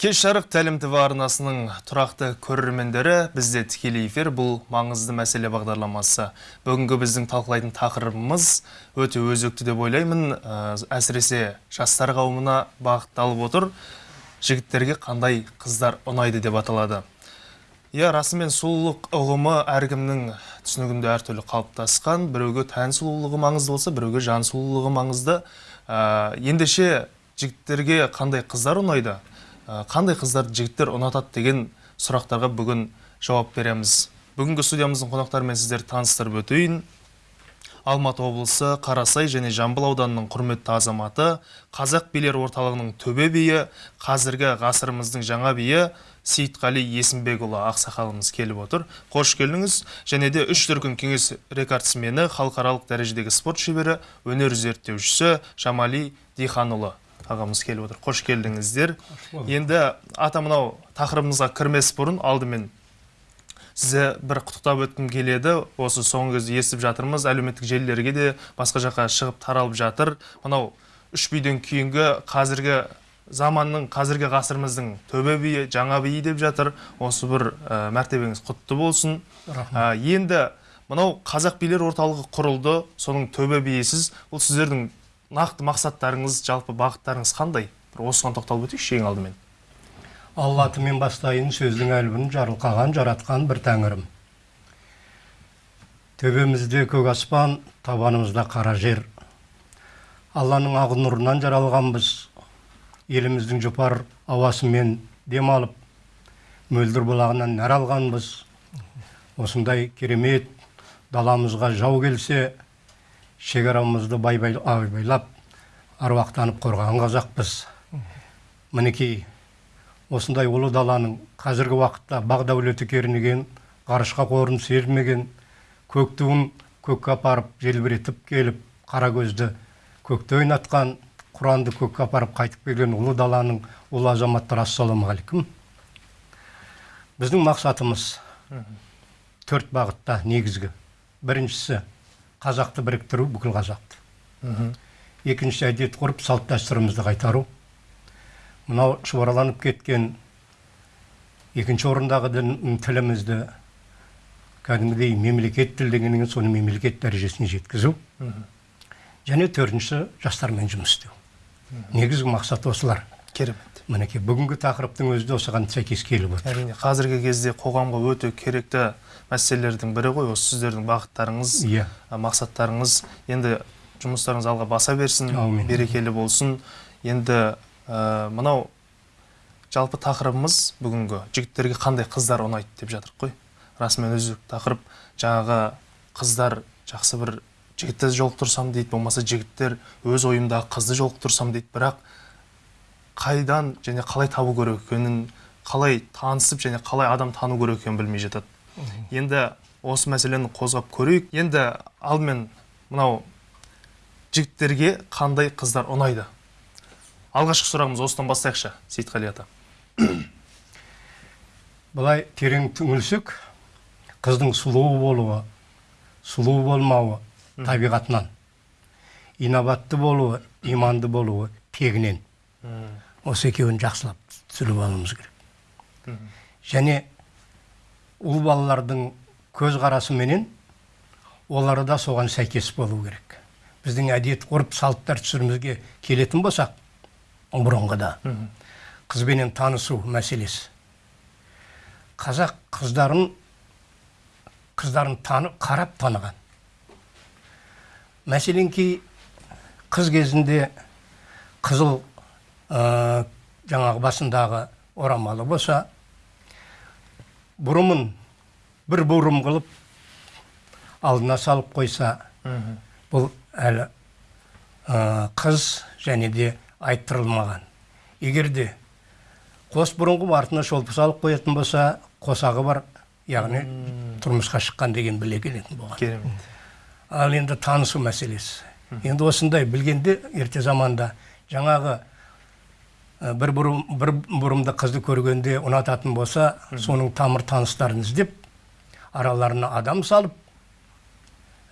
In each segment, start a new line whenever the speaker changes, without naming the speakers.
кеш жарық тәлім тв арнасының тұрақты көрермендері бізде тікелей эфир бұл маңызды мәселе бағдарламасы. Бүгінгі біздің талқылайтын тақырыбымыз өте өзекті деп ойлаймын. Ә, әсіресе жастар қауымына бағытталып отыр. Жігіттерге қандай қыздар ұнайды деп аталады. Иә расымен сұлулық ұғымы әркімнің түсінігінде әртүрлі қалыптасқан. Біреуге тән сұлулығы маңызды болса біреуге жан сұлулығы маңызды. Ә, ендеше жігіттерге қандай қыздар ұнайды? Қандай қыздарды жігіттер ұнатады деген сұрақтарға бүгін жауап береміз. Бүгінгі студиямыздың қонақтарымен сіздерді таныстырып өтейін. Алматы облысы қарасай және жамбыл ауданының құрметті азаматы қазақ билер орталығының төбе биі қазіргі ғасырымыздың жаңа биі сейітқали есімбекұлы ақсақалымыз келіп отыр. Қош келдіңіз. Және де үш дүркін кеңес рекордсмені халықаралық дәрежедегі спорт шебері өнер зерттеушісі жамали диханұлы. Ағамыз келіп отыр. Қош келдіңіздер. Енді ата мынау тақырыбымызға кірмес бұрын алдымен сізді бір құттықтап өткім келеді. Осы соңғы кезде естіп жатырмыз әлеуметтік желілерге де басқа жаққа шығып таралып жатыр. Мынау үш биден кейінгі қазіргі заманның қазіргі ғасырымыздың төбе биі жаңа биі деп жатыр. Осы бір ә, мәртебеңіз құтты болсын. Ә, енді мынау қазақ билер орталығы құрылды. Соның төбе биісіз бұл сіздердің нақты мақсаттарыңыз жалпы бағыттарыңыз қандай? Бір осыған тоқталып өтейікші ең алдымен.
Алла атымен бастайын сөздің әлбін жарылқаған жаратқан бір тәңірім. Төбемізде көк аспан табанымызда қара жер. Алланың ақ нұрынан жаралғанбыз. Еліміздің жұпар ауасымен дем алып мөлдір бұлағынан нәр алғанбыз. Осындай керемет даламызға жау келсе шекарамызды байбай, абайлап аруақтанып қорғаған қазақпыз. Мінекей осындай ұлы даланың қазіргі уақытта бақ дәулеті кернеген ғарышқа қорын сермеген көк туын көкке апарып желбіретіп келіп қара көзді көкте ойнатқан құранды көкке апарып қайтып келген ұлы даланың ұлы азаматтары ассалаумағалейкум. Біздің мақсатымыз төрт бағытта негізгі. Біріншісі қазақты біріктіру бүкіл қазақты. Екінші әдет ғұрып салт дәстүрімізді қайтару. Мынау шұбарланып кеткен екінші орындағы дін- тілімізді кәдімгідей мемлекет тілі дегеннен соны мемлекет дәрежесіне жеткізу. Және төртінші жастармен жұмыс істеу. Негізгі мақсат осылар.
Керемет.
Мінекей бүгінгі тақырыптың өзі де осыған сәйкес келіп отыр.
Әрине қазіргі кезде қоғамға өте керекті мәселелердің бірі ғой осы сіздердің бағыттарыңыз
иә.
ә, мақсаттарыңыз. Енді жұмыстарыңыз алға баса берсін
Аумин.
берекелі болсын. Енді ә, мынау жалпы тақырыбымыз бүгінгі жігіттерге қандай қыздар ұнайды деп жатырық қой. Расымен өзі тақырып жаңағы қыздар жақсы бір жігітті жолықтырсам дейді болмаса жігіттер өз ойымдағы қызды жолықтырсам дейді. Бірақ қайдан және қалай табу керек екенін қалай танысып және қалай адам тану керек екенін білмей жатады. Енді осы мәселені қозғап көрейік. Енді алдымен мынау жігіттерге қандай қыздар ұнайды? Алғашқы сұрағымыз осыдан бастайықшы сейітқали ата.
Былай терең түңілсек қыздың сұлу болуы сұлу болмауы табиғатынан. Инабатты болуы иманды болуы тегінен. Осы екеуін жақсылап түсіріп алуымыз керек. Және ұл балалардың көзқарасыменен олары да соған сәйкес болу керек. Біздің әдет ғұрып салт дәстүрімізге келетін болсақ бұрынғыда қызбенен танысу мәселесі. Қазақ қыздарын қыздарын танып қарап таныған. Мәселен кей қыз кезінде қызыл ә, жаңағы басындағы орамалы болса бұрымын бір бұрым қылып алдына салып қойса бұл әлі ә, қыз және де айттырылмаған. Егер де қос бұрынғы артына шолпы салып қоятын болса қосағы бар яғни тұрмысқа шыққан деген біле келетін болған.
Керемет.
Ал енді танысу мәселесі. Енді осындай білгенде ерте заманда жаңағы бір, бұрым, бір бұрымды қызды көргенде ұнататын болса соның тамыр таныстарын іздеп араларына адам салып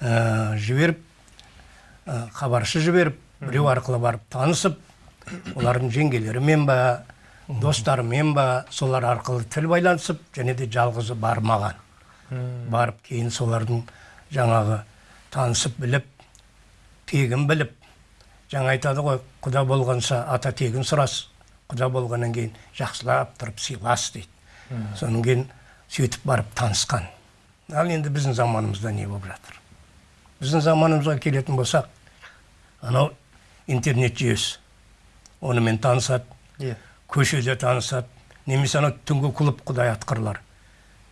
ә, жіберіп ә, хабаршы жіберіп біреу арқылы барып танысып олардың жеңгелерімен ба достарымен ба солар арқылы тіл байланысып және де жалғызы бармаған. Барып кейін солардың жаңағы танысып біліп тегін біліп жаңа айтады ғой құда болғанша ата тегін сұрас құда болғаннан кейін жақсылап тұрып сыйлас дейді. Содан кейін сөйтіп барып танысқан. Ал енді біздің заманымызда не болып жатыр? Біздің заманымызға келетін болсақ анау интернет жүйесі. Онымен танысады
иә.
көшеде танысады немесе анау түнгі клуб құдай атқырлар.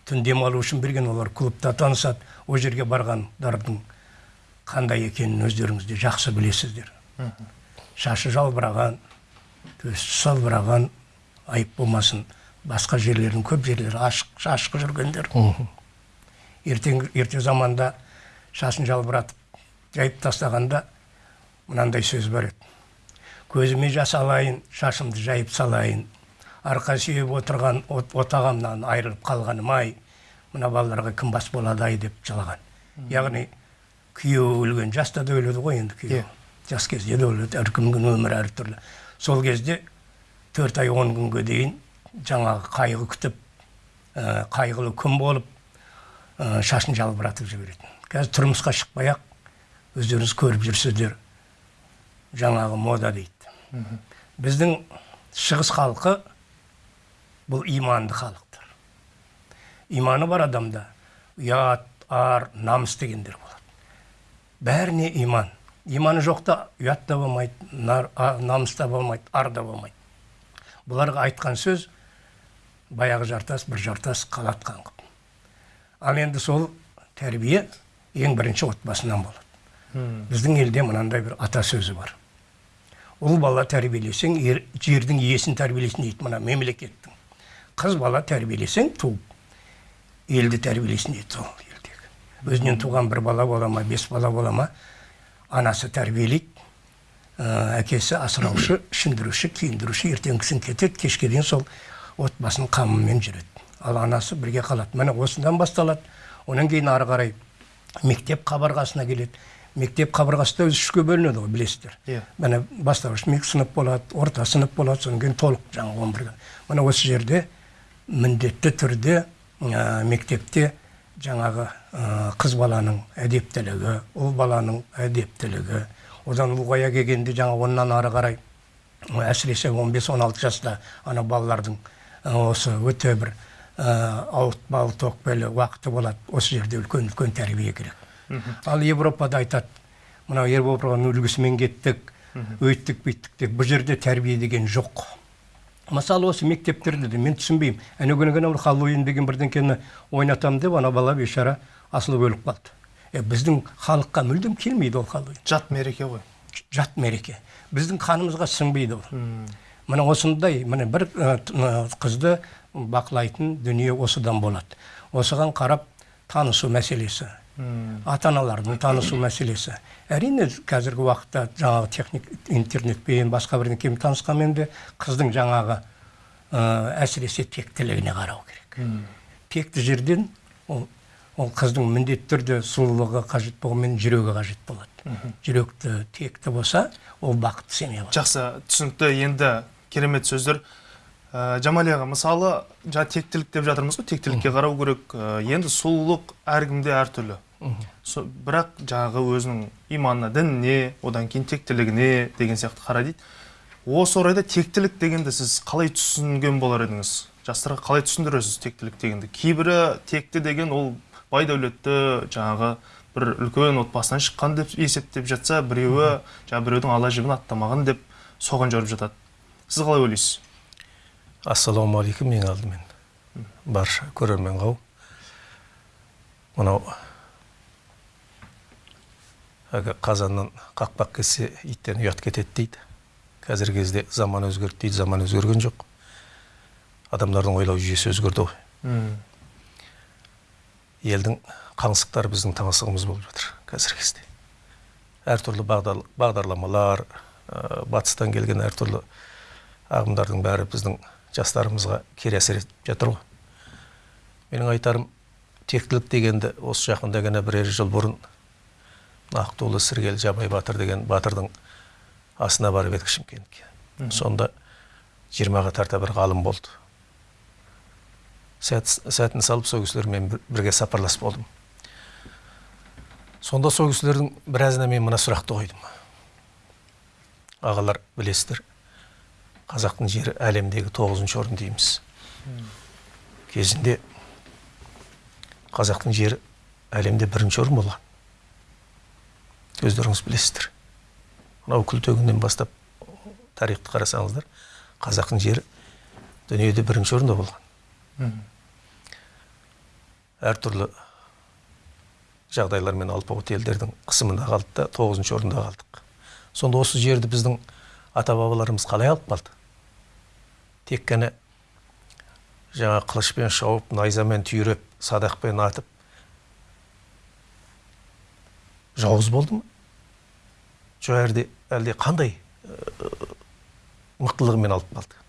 Түн демалу үшін берген олар клубта танысады ол жерге барғандардың қандай екенін өздеріңіз де жақсы білесіздер. Шашы жалбыраған төсі салбыраған айып болмасын. Басқа жерлердің көп жерлері ашық жүргендер. Ертең ерте заманда шашын жалбыратып жайып тастағанда мынандай сөз бар еді. Көзіме жас алайын шашымды жайып салайын. Арқа сүйеп отырған от, отағамнан айырылып қалғаным ай. Мына балаларға кім бас болады ай? деп жылаған. Яғни күйеуі өлген жаста да өледі ғой енді күйеуі. Жас кезде де өледі әркімнің өмірі әртүрлі. Сол кезде төрт ай он күнге дейін жаңағы қайғы күтіп ә, қайғылы күн болып ә, шашын жалбыратып жіберетін. Қазір тұрмысқа шықпай ақ өздеріңіз көріп жүрсіздер. Жаңағы мода дейді. Біздің шығыс халқы бұл иманды халықтар. Иманы бар адамда. Ұят ар намыс дегендер болады. Бәріне иман. Иманы жоқта ұят та болмайды намыс та болмайды ар да болмайды. Бұларға айтқан сөз баяғы жартас бір жартас қалатқан қып. Ал енді сол тәрбие ең бірінші отбасынан болады. Біздің елде мынандай бір ата сөзі бар. Ұл бала тәрбиелесең ер- жердің иесін тәрбиелесін дейді мына мемлекеттің. Қыз бала тәрбиелесең туып елді тәрбиелесін дейді сол елдегі. Өзінен туған бір бала бола ма бес бала бола ма анасы тәрбиелейді ә, әкесі асыраушы ішіндіруші киіндіруші ертеңгісін кетеді кешке дейін сол отбасының қамымен жүреді. Ал анасы бірге қалады. Міне осыдан басталады. Одан кейін ары қарай мектеп қабырғасына келеді. Мектеп қабырғасы да өзі үшке бөлінеді ғой білесіздер.
Иә.
міне бастауыш сынып болады орта сынып болады содан кейін толық жаңағы он бірге міне осы жерде міндетті түрде ә, мектепте жаңағы қыз баланың әдептілігі ұл баланың әдептілігі. Одан ұлғая келгенде жаңа оннан ары қарай әсіресе 15-16 жаста ана балалардың осы өте бір ауыртпалы тоқпелі уақыты болады. Осы жерде үлкен үлкен тәрбие керек. Ал европада айтады мынау европаның үлгісімен кеттік өйттік бүйттік деп. Бұл жерде тәрбие деген жоқ. Мысалы осы мектептерде де мен түсінбеймін. Әне күні ғана хэллоуин деген бірдеңкені ойнатамын деп ана бала бейшара асылып өліп қалды. Е, біздің халыққа мүлдем келмейді ол хэллоуин
жат мереке ғой.
Жат мереке. Біздің қанымызға сіңбейді ол. Міне осындай міне бір қызды бақылайтын дүние осыдан болады. Осыған қарап танысу мәселесі. Ата аналардың танысу мәселесі. Әрине қазіргі уақытта жаңағы техник интернетпен басқа бірдеңкемен танысқанмен де қыздың жаңағы ә, әсіресе тектілігіне қарау керек. Текті жерден ол, ол қыздың міндетті түрде сұлулығы қажет болғанмен жүрегі қажет болады. Жүректі текті болса ол бақытты семья болады.
Жақсы. Түсінікті. Енді керемет сөздер. Ә, жамали аға мысалы жаңа тектілік деп жатырмыз ғой. Тектілікке қарау керек. Ә, енді сұлулық әркімде әртүрлі. Со- бірақ жаңағы өзінің иманына дініне одан кейін тектілігіне деген сияқты қара дейді. Осы орайда тектілік дегенді сіз қалай түсінген болар едіңіз? Жастарға қалай түсіндіресіз тектілік дегенді? Кейбірі текті деген ол бай дәулетті жаңағы бір үлкен отбасынан шыққан деп есептеп жатса біреуі жаңағы біреудің ала жібін аттамаған деп соған жүріп жатады. Сіз қалай ойлайсыз?
Ассалаумағалейкум ең алдымен. Барша көрермен қауым мынау қазаннан қақпақ кетсе иттен ұят кетеді дейді. Қазіргі кезде заман өзгерді дейді заман өзгерген жоқ. Адамдардың ойлау жүйесі өзгерді ғой. Елдің қаңсықтары біздің таңсығымыз болып жатыр қазіргі кезде. Әртүрлі бағдар, бағдарламалар ә, батыстан келген әртүрлі ағымдардың бәрі біздің жастарымызға кері әсер етіп жатыр ғой. Менің айтарым тектілік дегенді осы жақында ғана бірер жыл бұрын ақтулы сіргел жабай батыр деген батырдың асына барып едік шымкентке сонда жиырмаға тарта бір ғалым болды. Сәт, сәтін салып сол кісілермен бір- бірге сапарлас болдым. Сонда сол кісілердің біразына мен мына сұрақты қойдым. Ағалар білесіздер қазақтың жері әлемдегі тоғызыншы орын дейміз. Кезінде қазақтың жері әлемде бірінші орын болған. Өздеріңіз білесіздер. Мынау күлтегіннен бастап тарихты қарасаңыздар қазақтың жері дүниеде бірінші орында болған. Әртүрлі жағдайлармен алпауыт елдердің қысымында қалды да тоғызыншы орында қалдық. Сонда осы жерді біздің ата бабаларымыз қалай алып қалды? Тек қана жаңа қылышпен шауып найзамен түйреп садақпен атып жауыз болды ма? Жоқ әлде әлде қандай ә, мықтылығымен алып қалды?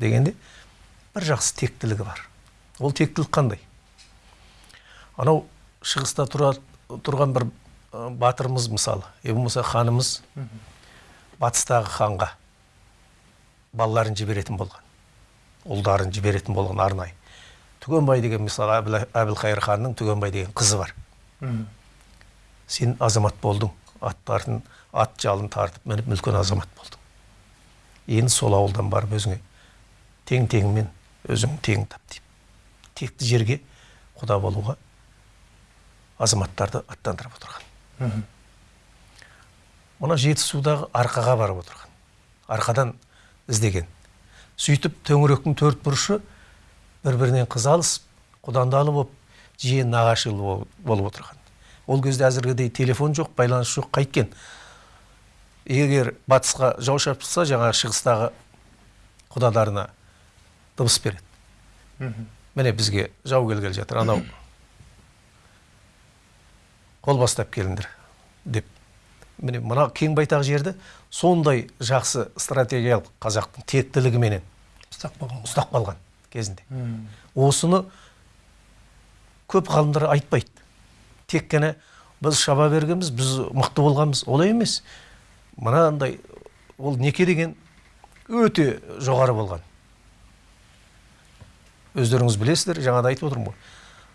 Дегенде бір жақсы тектілігі бар. Ол тектілік қандай? Анау шығыста тұра, тұрған бір ә, батырымыз мысалы е болмаса ханымыз батыстағы ханға балаларын жіберетін болған ұлдарын жіберетін болған арнайы. Түгенбай деген мысалы Әбіл- әбілқайыр ханның түгенбай деген қызы бар. Сен азамат болдың аттарын ат жалын тартып мініп үлкен азамат болдың енді сол ауылдан барып өзіңе тең теңімен өзің теңін тап деп текті жерге құда болуға азаматтарды аттандырып отырған мына жетісудағы арқаға барып отырған арқадан іздеген сөйтіп төңіректің төрт бұрышы бір бірінен қыз алысып құдандалы болып жиен нағашылы бол- болып отырған ол кезде әзіргідей телефон жоқ байланыс жоқ қайткен. Егер батысқа жау шапса жаңағы шығыстағы құдаларына дыбыс береді. Міне бізге жау келгелі жатыр анау. Қол бастап келіңдер деп. Міне мына кең байтақ жерді сондай жақсы стратегиялық қазақтың тектілігіменен
ұстап
ұстап қалған кезінде. Осыны көп ғалымдар айтпайды. Тек қана біз шаба бергенбіз біз мықты болғанбыз олай емес. Мынандай ол неке деген өте жоғары болған. Өздеріңіз білесіздер жаңада айтып отырмын ғой.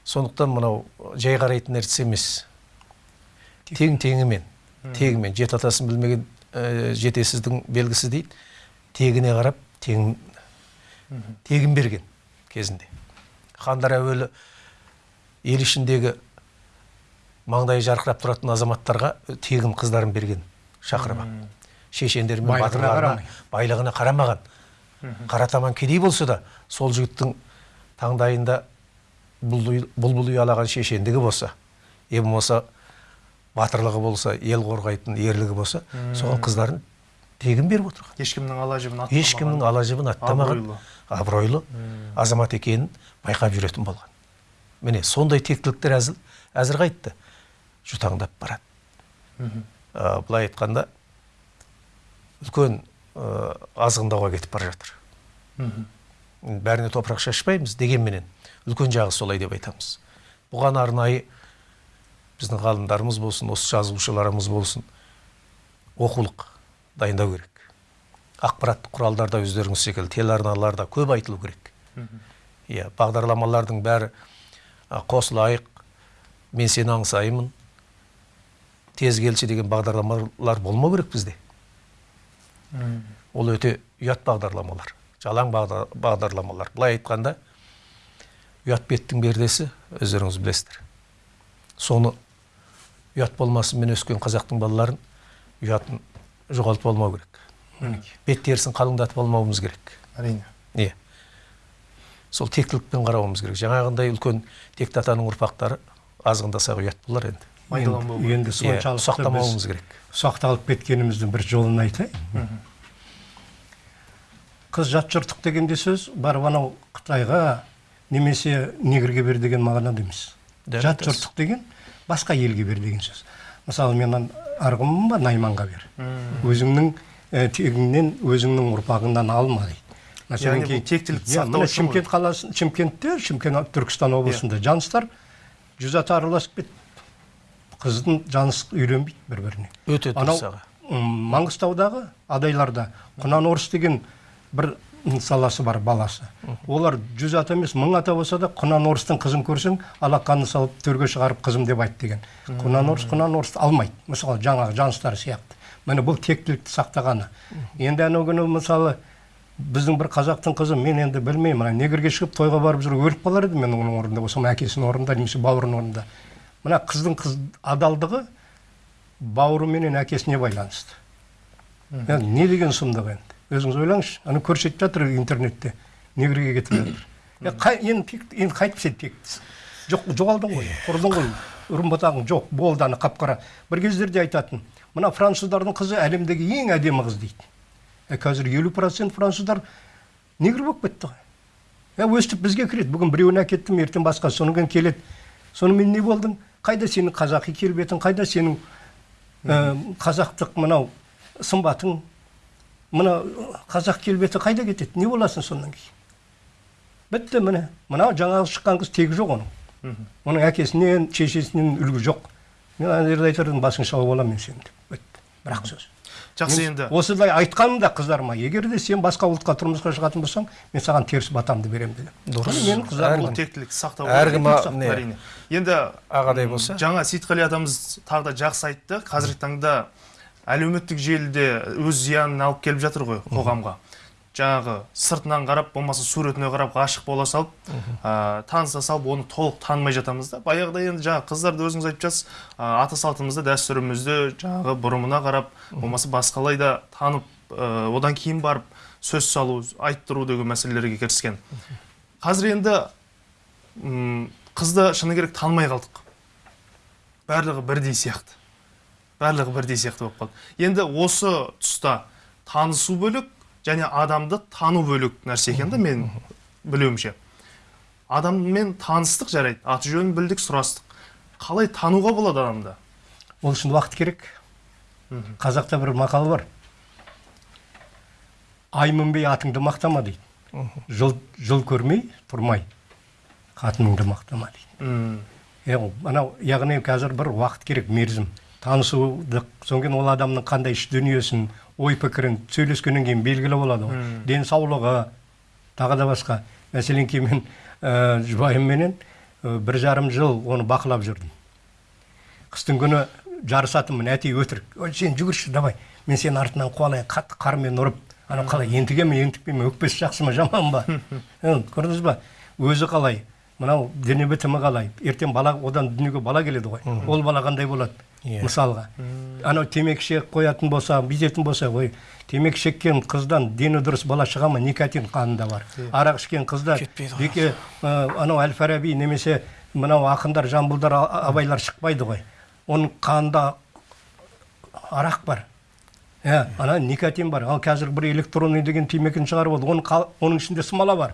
Сондықтан мынау жай қарайтын нәрсе емес. Тең теңімен тегімен. Жеті атасын білмеген ә, жетесіздің белгісі дейді. Тегіне қарап тең тегін берген кезінде. Хандар әуелі ел ішіндегі маңдайы жарқырап тұратын азаматтарға тегін қыздарын берген шақырып шешендер мен
Байлығына
батырларына байлығына қарамаған. Қара таман кедей болса да сол жігіттің таңдайында бұлбұл ұялаған шешендігі болса е болмаса батырлығы болса ел қорғайтын ерлігі болса соған қыздарын тегін беріп отырған.
Ешкімнің ала жібін аттамаған.
Ешкімнің ала жібін аттамаған.
Абыройлы.
абыройлы азамат екенін байқап жүретін болған. Міне сондай тектіліктер әзіл әзір қайтты. Жұтаңдап барады. Ә, былай айтқанда үлкен ә, азғындауға кетіп бара жатыр. Бәріне топырақ шашпаймыз дегенменен үлкен жағы солай деп айтамыз. Бұған арнайы біздің ғалымдарымыз болсын осы жазушыларымыз болсын оқулық дайындау керек. Ақпараттық құралдарда өздеріңіз секілді телеарналарда көп айтылу керек. Иә бағдарламалардың бәрі қосылайық. Мен сені аңсаймын. Тез келші деген бағдарламалар болмау керек бізде. Ол өте ұят бағдарламалар жалаң бағда- бағдарламалар. Былай айтқанда ұят беттің пердесі өздеріңіз білесіздер. Соны ұят болмасымен өскен қазақтың балаларын ұятын жоғалтып алмау керек. Бет терісін қалыңдатып алмауымыз керек.
Әрине.
Иә. Сол тектілікпен қарауымыз керек. Жаңағындай үлкен текті атаның ұрпақтары азғындаса ұят болар енді.
Енді,
керек.
енді
иә,
соншалықты
ұсақтамауымыз
біз
керек.
ұсақталып кеткеніміздің бір жолын айтайын. Қыз жат жұрттық дегенде сөз барып анау қытайға немесе негрге бер деген мағынада емес. Жат жұрттық деген басқа елге бер деген сөз. Мысалы мен арғынмын ба найманға бер. Өзіңнің ә, тегіңнен өзіңнің ұрпағыңнан алма дейді. Мәселен,
тектілікті
Иә,
сақтау ғой.
шымкент қаласы шымкентте шымкент түркістан облысында жаныстар жүз ата араласып кетті. Қыздың жаныс үйленбейді бір біріне
өте дұрыс аға.
маңғыстаудағы адайларда құнан орыс деген бір саласы бар баласы. Олар жүз ата емес мың ата болса да құнан орыстың қызын көрсең алақанын салып төрге шығарып қызым деп айт деген. Құнан орыс құнан орысты алмайды. Мысалы жаңағы жаныстар сияқты. Міне бұл тектілікті сақтағаны. Енді анау күні мысалы біздің бір қазақтың қызы мен енді білмеймін мына негрге шығып тойға барып жүр өліп қалар едім мен оның орнында болсам әкесінің орнында немесе бауырының орнында. Мына қыздың қыз адалдығы бауыры менен әкесіне байланысты. Не деген сұмдық енді? Өзіңіз ойлаңызшы ана көрсетіп жатыр интернетте негрге кетіп жатыр. Енді енді қайтып сен тектісің жоқ жоғалдың ғой құрдың ғой. Үрім бұтағың жоқ болды ана қап қара бір кездерде айтатын мына француздардың қызы әлемдегі ең әдемі қыз дейді е, қазір елу процент француздар негр болып кетті ғой. Е өстіп бізге кіреді бүгін біреуін әкеттім ертең басқа содан кейін келеді. Сонымен не болдың қайда сенің қазақи келбетің қайда сенің ә, қазақтық мынау сымбатың? Мына қазақ келбеті қайда кетеді? Не боласың сонан кейін? Бітті міне. Мынау жаңағы шыққан қыз тегі жоқ оның. Оның әкесінен шешесінен үлгі жоқ. Мен ана жерде айтар едім басың шауып аламын мен сені деп. Бітті. Бір ақ сөз.
Жақсы енді.
осылай айтқаным да қыздарыма егер де сен басқа ұлтқа тұрмысқа шығатын болсаң мен саған теріс батамды беремін деген
Дұрыс.
Менің қыздарым
тектілікті сақтау
әркім
әрине. Енді
ағадай болса?
жаңа сейітқали атамыз тағы да жақсы айтты. Қазіргі таңда әлеуметтік желіде өз зиянын алып келіп жатыр ғой қоғамға. Жаңағы сыртынан қарап болмаса суретіне қарап ғашық бола салып ә, таныса салып оны толық танымай жатамыз да. Баяғыда енді жаңағы қыздарды өзіңіз айтып жатсыз ә, ата салтымызды дәстүрімізді жаңағы бұрымына қарап болмаса басқалай да танып ә, одан кейін барып сөз салу айттыру деген мәселелерге кіріскен. Қазір енді қызды шыны керек танымай қалдық. Барлығы бірдей сияқты. Барлығы бірдей сияқты болып қалды. Енді осы тұста танысу бөлек және адамды тану бөлек нәрсе екен да мен білуімше. Адаммен таныстық жарайды аты жөнін білдік сұрастық. Қалай тануға болады адамды?
Ол үшін уақыт керек. Қазақта бір мақал бар. Ай мінбей атыңды мақтама дейді. Жыл, жыл көрмей тұрмай. Қатыныңды мақтама дейді. Анау яғни қазір бір уақыт керек мерзім. Танысудық содан кейін ол адамның қандай іш дүниесін ой пікірін сөйлескеннен кейін белгілі болады ғой. Денсаулығы тағы да басқа. Мәселен кейін мен ә, жұбайымменен ә, бір жарым жыл оны бақылап жүрдім. Қыстың күні жарысатынмын әтей өтірік ой сен жүгірші давай мен сенің артынан қуалайын қатты қармен ұрып анау қалай ентіге ме ентікпей ме өкпесі жақсы ма жаман ба? Көрдіңіз ба? Өзі қалай мынау дене бітімі қалай? Ертең бала одан дүниеге бала келеді ғой. Ол бала қандай болады?
Иә.
мысалға. Анау темекі шегіп қоятын болса бүйтетін болса ой темекі шеккен қыздан дені дұрыс бала шыға ма? Никотин қанында бар. Арақ ішкен қызда беке ә, анау әл фараби немесе мынау ақындар жамбылдар абайлар шықпайды ғой. Оның қанында арақ бар. Иә ана никотин бар. Ал қазір бір электронный деген темекіні шығарып алды. Оның, оның ішінде смола бар.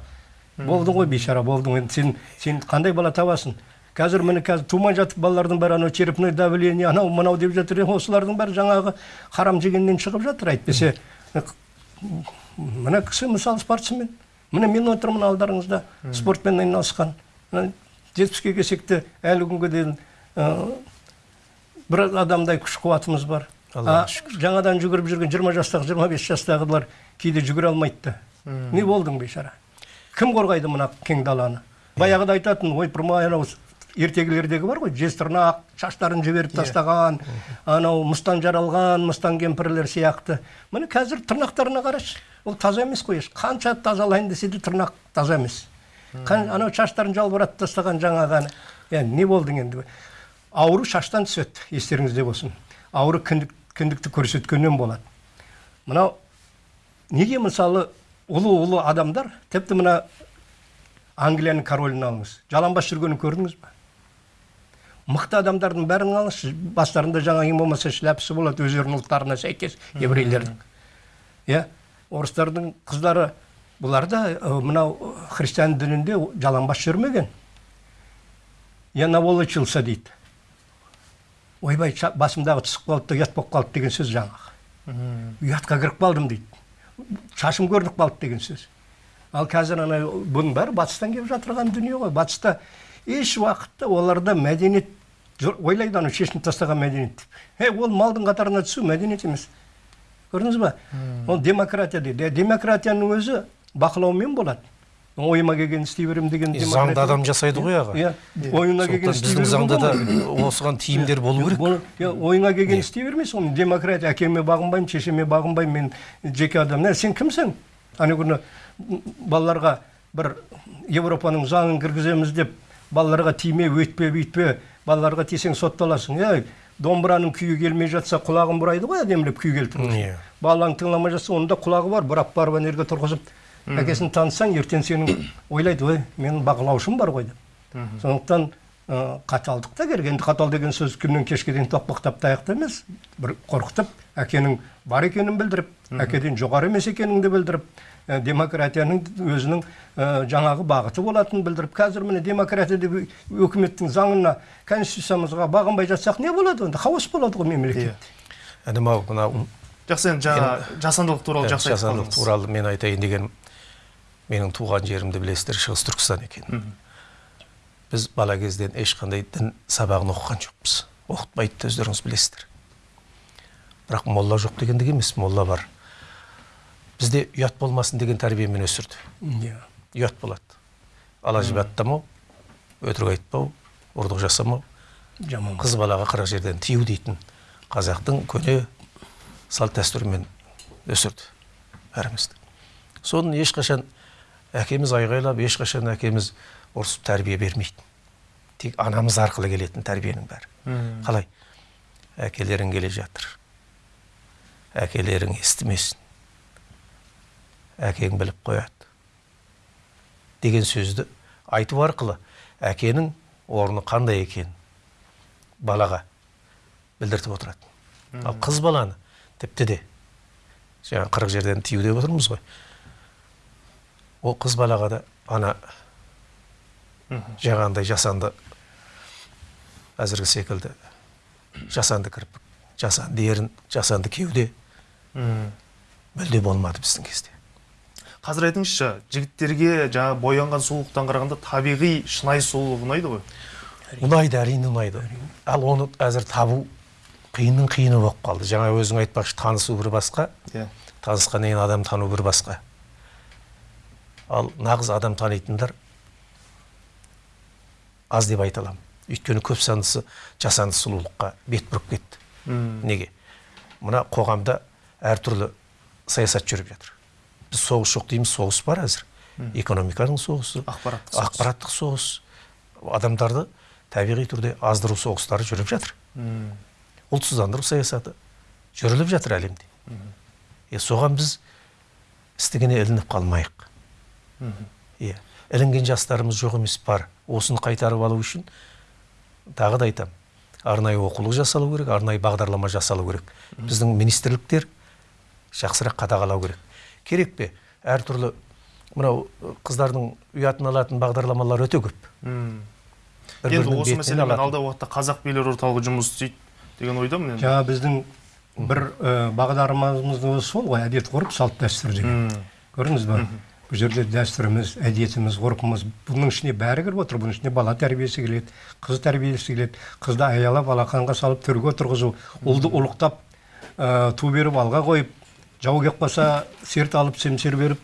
Болдың ғой бейшара болдың енді сен сен қандай бала табасың? Қазір міне қазір тумай жатып балалардың бәрі анау черепное давление анау мынау деп жатыр. Осылардың бәрі жаңағы харам жегеннен шығып жатыр әйтпесе. Мына кісі мысалы спортсмен. Міне мен отырмын алдарыңызда спортпен айналысқан. Жетпіске келсек те әлі күнге дейін ә, бір адамдай күш қуатымыз бар. А, жаңадан жүгіріп жүрген 20 жастағы 25 жастағылар кейде жүгіре алмайды да не болдың бейшара? Кім қорғайды мына кең даланы? Баяғыда айтатын ойпырмай анау ертегілердегі бар ғой. Жез тырнақ шаштарын жіберіп тастаған анау мыстан жаралған мыстан кемпірлер сияқты. Міне қазір тырнақтарына қарашы. Ол таза емес қой еш қанша тазалайын десе де тырнақ таза емес. Анау шаштарын жалбыратып тастаған жаңағы енді не болдың енді? Ауру шаштан түседі естеріңізде болсын. Ауру кіндік, кіндікті көрсеткеннен болады. Мынау неге мысалы ұлы ұлы адамдар тіпті мына англияның королін алыңыз. Жалаңбас жүргенін көрдіңіз ба мықты адамдардың бәрін алыңызшы. Бастарында жаңа ең болмаса шляпасы болады өздерінің ұлттарына сәйкес еврейлердің. Иә? Орыстардың қыздары бұлар да мынау христиан дінінде жалаңбас жүрмеген. Я наволочился дейді. Ойбай басымдағы түсіп да ұят болып қалды деген сөз жаңағы. Ұятқа кіріп қалдым дейді. Шашым көрініп қалды деген сөз. Ал қазір ана бұның бәрі батыстан келіп жатырған дүние ғой. Батыста еш уақытта оларда мәдениет ойлайды анау шешініп тастаған мәдениет деп. Е ол малдың қатарына түсу мәдениет емес. Көрдіңіз ба? Ол демократия дейді. Демократияның өзі бақылаумен болады ойыма келген істей беремін деген
Е, заңды
демократия-
адам жасайды ғой аға.
Иә ойына келген істей
біздің заңда да осыған тиімдер болу керек.
Иә, ойыңа келген істей бермейсің оны демократия әкеме бағынбаймын шешеме бағынбаймын мен жеке адам. Сен кімсің? Ана күні балаларға бір европаның заңын кіргіземіз деп балаларға тиме өйтпе бүйтпе. Балаларға тисең сотталасың. Ей домбыраның күйі келмей жатса құлағын бұрайды ғой әдемілеп күй келтіріп
Иә.
балаң тыңламай жатса оның да құлағы бар. Бұрап барып ана жерге тұрғызып әкесін таныссаң ертең сенің ойлайды ой менің бақылаушым бар ғой деп. Сондықтан ә, қаталдық та керек. Енді қатал деген сөз күннен кешке дейін тоқпақтап таяқта емес. Бір қорқытып әкенің бар екенін білдіріп әкеден жоғары емес екеніңді білдіріп демократияның өзінің ә, жаңағы бағыты болатынын білдіріп қазір міне демократия деп өкіметтің заңына конституциямызға бағынбай жатсақ не болады онда? Хаос болады ғой мемлекет
інім ау мынау
жақсы енді жаңа жасандылық туралы
Иә,
жақсы айтып
жасандылық туралы мен айтайын дегенім менің туған жерімді білесіздер шығыс түркістан екен. Біз бала кезден ешқандай дін сабағын оқыған жоқпыз. Оқытпайды да өздеріңіз білесіздер. Бірақ молла жоқ дегендік емес молла бар. Бізде ұят болмасын деген тәрбиемен өсірді
иә
ұят болады ала жібі аттамау өтірік айтпау ұрлық жасамау
жаман
қыз балаға қырық жерден тыю дейтін қазақтың көне салт дәстүрімен өсірді бәрімізді соны ешқашан әкеміз айғайлап ешқашан әкеміз ұрысып тәрбие бермейді тек анамыз арқылы келетін тәрбиенің бәрі қалай әкелерің келе жатыр әкелерің естімесін әкең біліп қояды. Деген сөзді айту арқылы әкенің орны қандай екенін балаға білдіртіп отырады. Ал қыз баланы тіпті де жаңа қырық жерден тыю деп отырмыз ғой. Ол қыз балаға да ана жаңағындай жасанды әзіргі секілді жасанды кірпік жасанды ерін жасанды кеуде мүлде болмады біздің кезде
қазір айтыңызшы жігіттерге жаңа боянған сұлулықтан қарағанда табиғи шынайы сұлулық ұнайды ғой.
Ұнайды әрине ұнайды. Ал оны әзір табу қиынның қиыны болып қалды. Жаңа өзің айтпақшы танысу бір басқа
иә.
танысқаннан кейін адам тану бір басқа. Ал нағыз адам танитындар аз деп айта аламын. Өйткені көп санысы жасанды сұлулыққа бет бұрып кетті. Неге? Мына қоғамда әртүрлі саясат жүріп жатыр. Біз соғыс жоқ дейміз соғыс бар әзір. Экономиканың соғысы.
Ақпараттық соғыс.
ақпараттық соғыс. Адамдарды табиғи түрде аздыру соғыстары жүріп жатыр. Ұлтсыздандыру саясаты жүріліп жатыр әлемде. Е соған біз істігіне ілініп қалмайық. Иә ілінген жастарымыз жоқ емес бар. Осыны қайтарып алу үшін тағы да айтамын арнайы оқулық жасалу керек арнайы бағдарлама жасалу керек. Біздің министрліктер жақсырақ қадағалау керек. Керек пе? Әртүрлі мынау қыздардың ұятын алатын бағдарламалар өте көп. Бір-бірінің
енді осы мәселемен алдағы уақытта қазақ билер орталығы жұмыс істейді деген ойдамын енді.
Жаңа біздің бір ә, бағдарламамыз да сол ғой әдет ғұрып салт дәстүр деген.
Мм.
көрдіңіз ба бұл жерде дәстүріміз әдетіміз ғұрпымыз бұның ішіне бәрі кіріп отыр. Бұның ішіне бала тәрбиесі келеді қыз тәрбиесі келеді. Қызды аялап алақанға салып төрге отырғызу ұлды ұлықтап ә, ту беріп алға қойып жау келіп қалса серт алып семсер беріп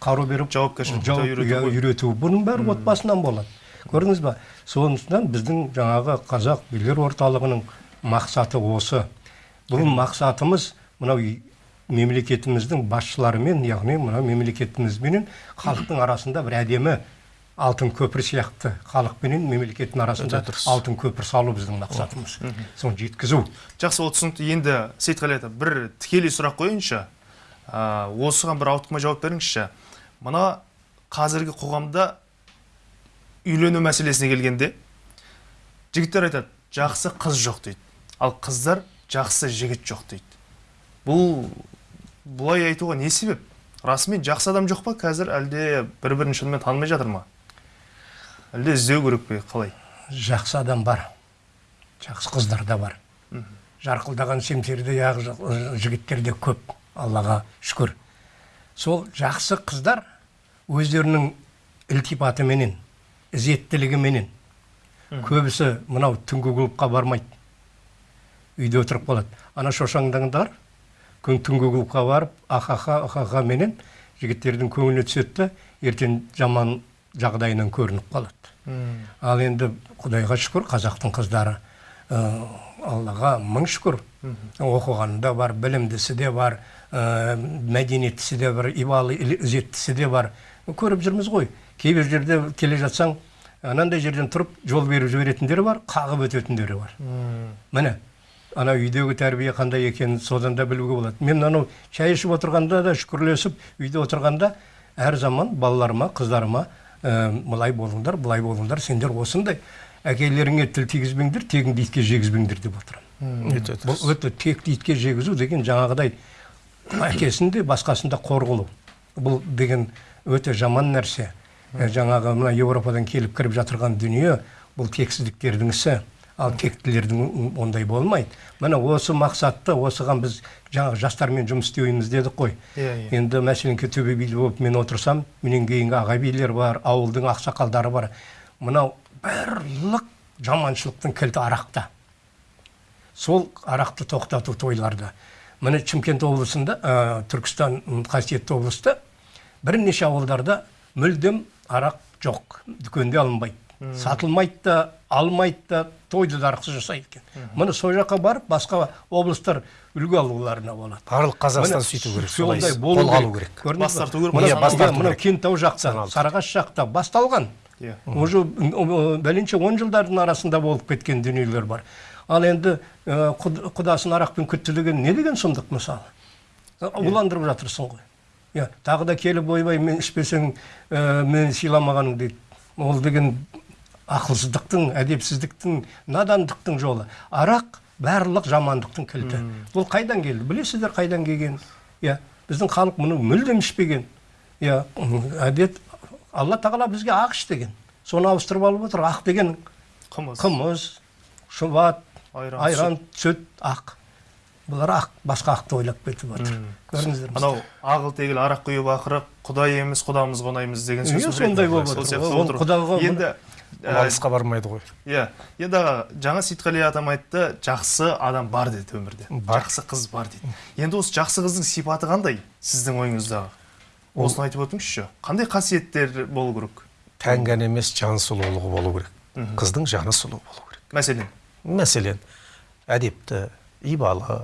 қару беріп
Жауапкершілікті үйрету
иә, үйрету. Бұның бәрі отбасынан болады. Көрдіңіз ба сондықтан біздің жаңағы қазақ билер орталығының мақсаты осы. Бұл мақсатымыз мынау мемлекетіміздің басшыларымен яғни мынау мемлекетімізбенен халықтың арасында бір әдемі алтын көпір сияқты халық пенен мемлекеттің арасында алтын көпір салу біздің мақсатымыз. Соны жеткізу.
Жақсы ол түсінікті. Енді сейітқали ата бір тікелей сұрақ қояйыншы. Осыған бір ауытқымай жауап беріңізші. Мына қазіргі қоғамда үйлену мәселесіне келгенде жігіттер айтады жақсы қыз жоқ дейді. Ал қыздар жақсы жігіт жоқ дейді. Бұл бұлай айтуға не себеп? Расымен жақсы адам жоқ па? Қазір әлде бір бірін шынымен танымай жатыр ма? Әлде іздеу керек пе қалай?
Жақсы адам бар. Жақсы қыздар да бар. Жарқылдаған семсерде аяғы жігіттер де көп аллаға шүкір. Сол жақсы қыздар өздерінің ілтипатыменен ізеттілігіменен. Көбісі мынау түнгі клубқа бармайды. Үйде отырып қалады. Ана шошаңдаңдар күн түнгі клубқа барып ахаха ахаха менен жігіттердің көңіліне түседі да ертең жаман жағдайынан көрініп қалады. Ал енді құдайға шүкір қазақтың қыздары ә, аллаға мың шүкір. Оқығаны да бар білімдісі де бар ә, мәдениеттісі де бар ибалы ізеттісі де бар. Көріп жүрміз ғой. Кейбір жерде келе жатсаң анандай жерден тұрып жол беріп жіберетіндері бар қағып өтетіндері бар. Міне ана үйдегі тәрбие қандай екенін содан да білуге болады. Мен анау шай ішіп отырғанда да шүкірлесіп үйде отырғанда әр заман балаларыма қыздарыма ә, былай болыңдар былай болыңдар сендер осындай. Әкелеріңе тіл тигізбеңдер тегіңді итке жегізбеңдер деп отырамын бұл өте текті итке жегізу деген жаңағыдай әкесін де басқасын да қор қылу бұл деген өте жаман нәрсе. Ә, жаңағы мына еуропадан келіп кіріп жатырған дүние бұл тексіздіктердің ісі. Ал тектілердің ондай болмайды. Міне осы мақсатты осыған біз жаңағы жастармен жұмыс істейміз дедік қой.
Иә, иә.
енді мәселенке төбе билі болып мен отырсам менен кейінгі аға билер бар ауылдың ақсақалдары бар. Мынау барлық жаманшылықтың кілті арақта. Сол арақты тоқтату тойларда. Міне шымкент облысында ә, түркістан қасиетті облыста бірнеше ауылдарда мүлдем арақ жоқ дүкенде алынбайды. Сатылмайды да алмайды да тойды да арақсыз жасайды екен. Міне сол жаққа барып басқа облыстар үлгі алуларына болады.
Барлық қазақстан сөйту керек
сондай
солай
болу
қолға алу керек.
Бас
ба?
тарту керек,
мына-
иә,
кентау жақта сарыағаш жақта басталған.
Иә.
уже бәленше он жылдардың арасында болып кеткен дүниелер бар. Ал енді құд- құдасын арақпен күтті деген не деген сұмдық мысалы? Уландырып жатырсың ғой. Иә тағы да келіп ойбай мен ішпесең мені сыйламағаның дейді. Ол деген ақылсыздықтың әдепсіздіктің надандықтың жолы. Арақ барлық жамандықтың кілті. Бұл қайдан келді? Білесіздер қайдан келгенін? Иә біздің халық мұны мүлдем ішпеген. Иә әдет алла тағала бізге ақ іш деген. Соны ауыстырып алып отыр ақ деген.
Қымыз.
Қымыз шұбат
Айран,
айран сүт. ақ. Бұлар ақ басқа ақты ойлап кетіп отыр. Көрдіңіздер
анау ағыл тегіл арақ құйып ақыры құдай емес құдамыз қонаймыз деген сөз
Иә, сондай болып отыр. ол
енді
алысқа бармайды ғой.
Иә енді аға жаңа сейітқали атам айтты жақсы адам бар деді өмірде. Жақсы қыз бар дейді енді осы жақсы қыздың сипаты қандай сіздің ойыңыздағы осыны айтып өтіңізші қандай қасиеттер болу керек?
Тән ғана емес жан сұлулығы болу керек. Қыздың жаны сұлу болу керек.
Мәселен?
Мәселен әдепті ибалы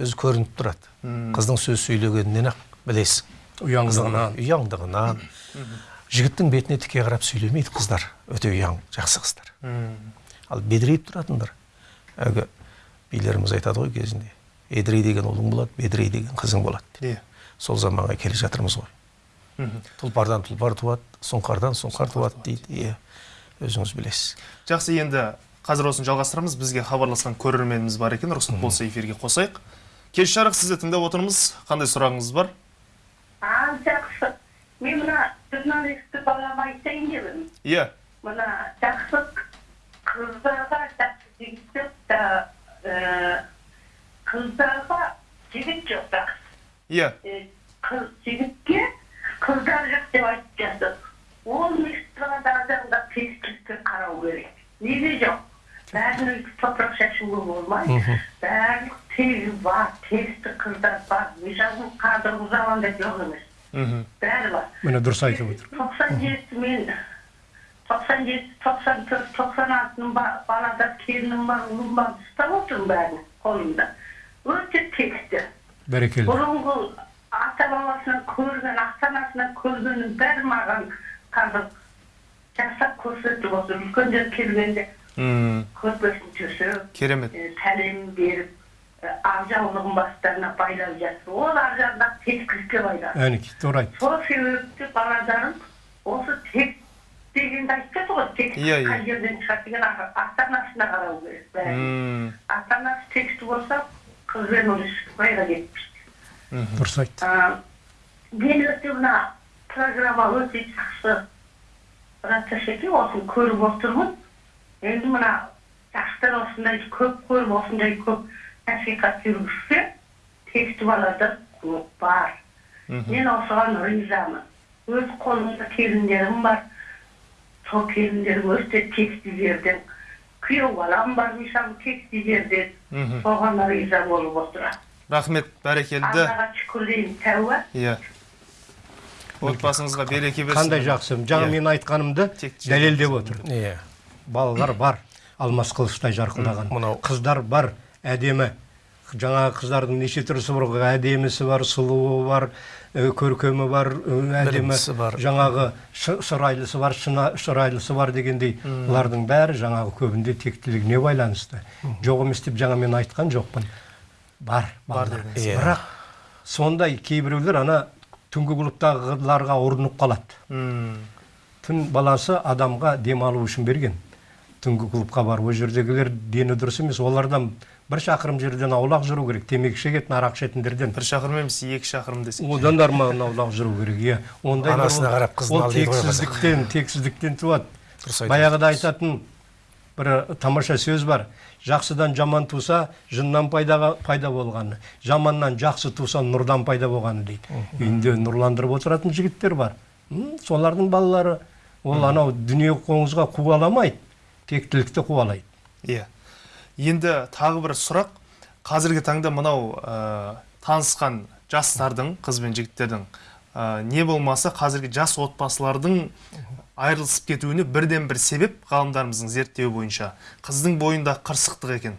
өзі көрініп тұрады. Қыздың сөз сөйлегенінен ақ білесің.
Ұяңдығынан.
Ұяңдығынан. Жігіттің бетіне тіке қарап сөйлемейді қыздар. Өте ұяң жақсы қыздар. Ал бедірейіп тұратындар. Әлгі билеріміз айтады ғой кезінде едірей деген ұлың болады бедірей деген қызың болады
иә.
Сол заманға келе жатырмыз ғой. Тұлпардан тұлпар туады сұңқардан сұңқар туады дейді. Иә. Өзіңіз білесіз.
Жақсы енді қазір осыны жалғастырамыз. Бізге хабарласқан көрерменіміз бар екен. Рұқсат болса эфирге қосайық. Кеш жарық сізді тыңдап отырмыз. Қандай сұрағыңыз бар?
А, жақсы. Мен мына журналистті балама айтайын деп едім.
Иә
Мына жақсы қыздарға жақсы жігіт жоқ та ә, қыздарға жігіт жоқ та
иә
қыз жігітке қыздар жоқ деп айтып жатыр. Ол адамға тескілікке қарау керек. Неге жоқ? Бәрінің топырақ шашуға болмайды. Барлық тегі бар, тесті қыздар бар. Мысалы қазіргі заманда жоқ емес.
мхм
бәрі бар
міне дұрыс айтып отыр
тоқсан жеті мен тоқсан жеті тоқсан төрт тоқсан алтының балада келінім бар ұлым бар ұстап отырмын бәрін қолымда. Өте тексті
бәрекелді.
Бұрынғы ата бабасынан көрген ата анасынан көргеннің бәрі маған қазір жасап көрсетіп отыр. үлкендер келгенде көрпесін төсеп
керемет.
сәлем беріп ақ жаулығын бастарына байлап жатыр ол ар жағында тескілікке байланысты
әнекей тура айтты
сол себепті баладарым осы тек дегенді айтып ғой тек
Иә, иә.
қай жерден шығады деген ата анасына қарау керек бәрі ата анасы тексті болса қызбен уже шықпайға кетпейді.
Дұрыс айтты.
Мен өте мына программа өте жақсы. Раташеке осыны көріп отырмын. Енді мына жастар осындай көп көріп осындай көп насихат жүргізсе тексті баладар көп бар. Мен осыған ризамын. Өз қолымда келіндерім бар. Сол келіндерім өте тексті жерден күйеу балам бар мысалы тексті жерден
мхм.
соған риза болып отырамын
рахмет бәрекелді
аллаға шүкір деймін тәуба
иә отбасыңызға береке берсін
қандай жақсы жаңа мен айтқанымды дәлелдеп отыр
иә
балалар бар алмас қылыштай жарқылдаған
мынау-
қыздар бар әдемі жаңағы қыздардың неше түрісі бар әдемісі бар сұлуы бар көркемі бар әдемі
бар.
жаңағы шы- шырайлысы бар шырайлысы бар дегендей бұлардың бәрі жаңағы көбінде тектілігіне байланысты. Жоқ емес деп жаңа мен айтқан жоқпын. Бар балалар.
дедіңіз.
Иә.
бірақ сондай кейбіреулер ана түнгі клубтағыларға ұрынып қалады. Түн баласы адамға демалу үшін берген. Түнгі клубқа барып ол жердегілер дені дұрыс емес олардан бір шақырым жерден аулақ жүру керек темекі шегетін арақ ішетіндерден.
бір шақырым емес екі шақырым десек.
Одан да арман аулақ жүру керек иә. Ондай
Анасына қарап қыздың
ол
ал
тексіздіктен тексіздіктен туады.
Дұрыс айтасыз.
баяғыда айтатын бір тамаша сөз бар. Жақсыдан жаман туса жыннан пайда, пайда болғаны. Жаманнан жақсы туса нұрдан пайда болғаны дейді. Үйінде нұрландырып отыратын жігіттер бар. Солардың балалары. Ол анау дүние қоңызға қуаламайды. Тектілікті қуалайды.
Иә. Енді тағы бір сұрақ. Қазіргі таңда мынау ә, танысқан жастардың қыз бен жігіттердің ә, не болмаса қазіргі жас отбасылардың айырылысып кетуіне бірден бір себеп ғалымдарымыздың зерттеуі бойынша. Қыздың бойында қырсықтық екен.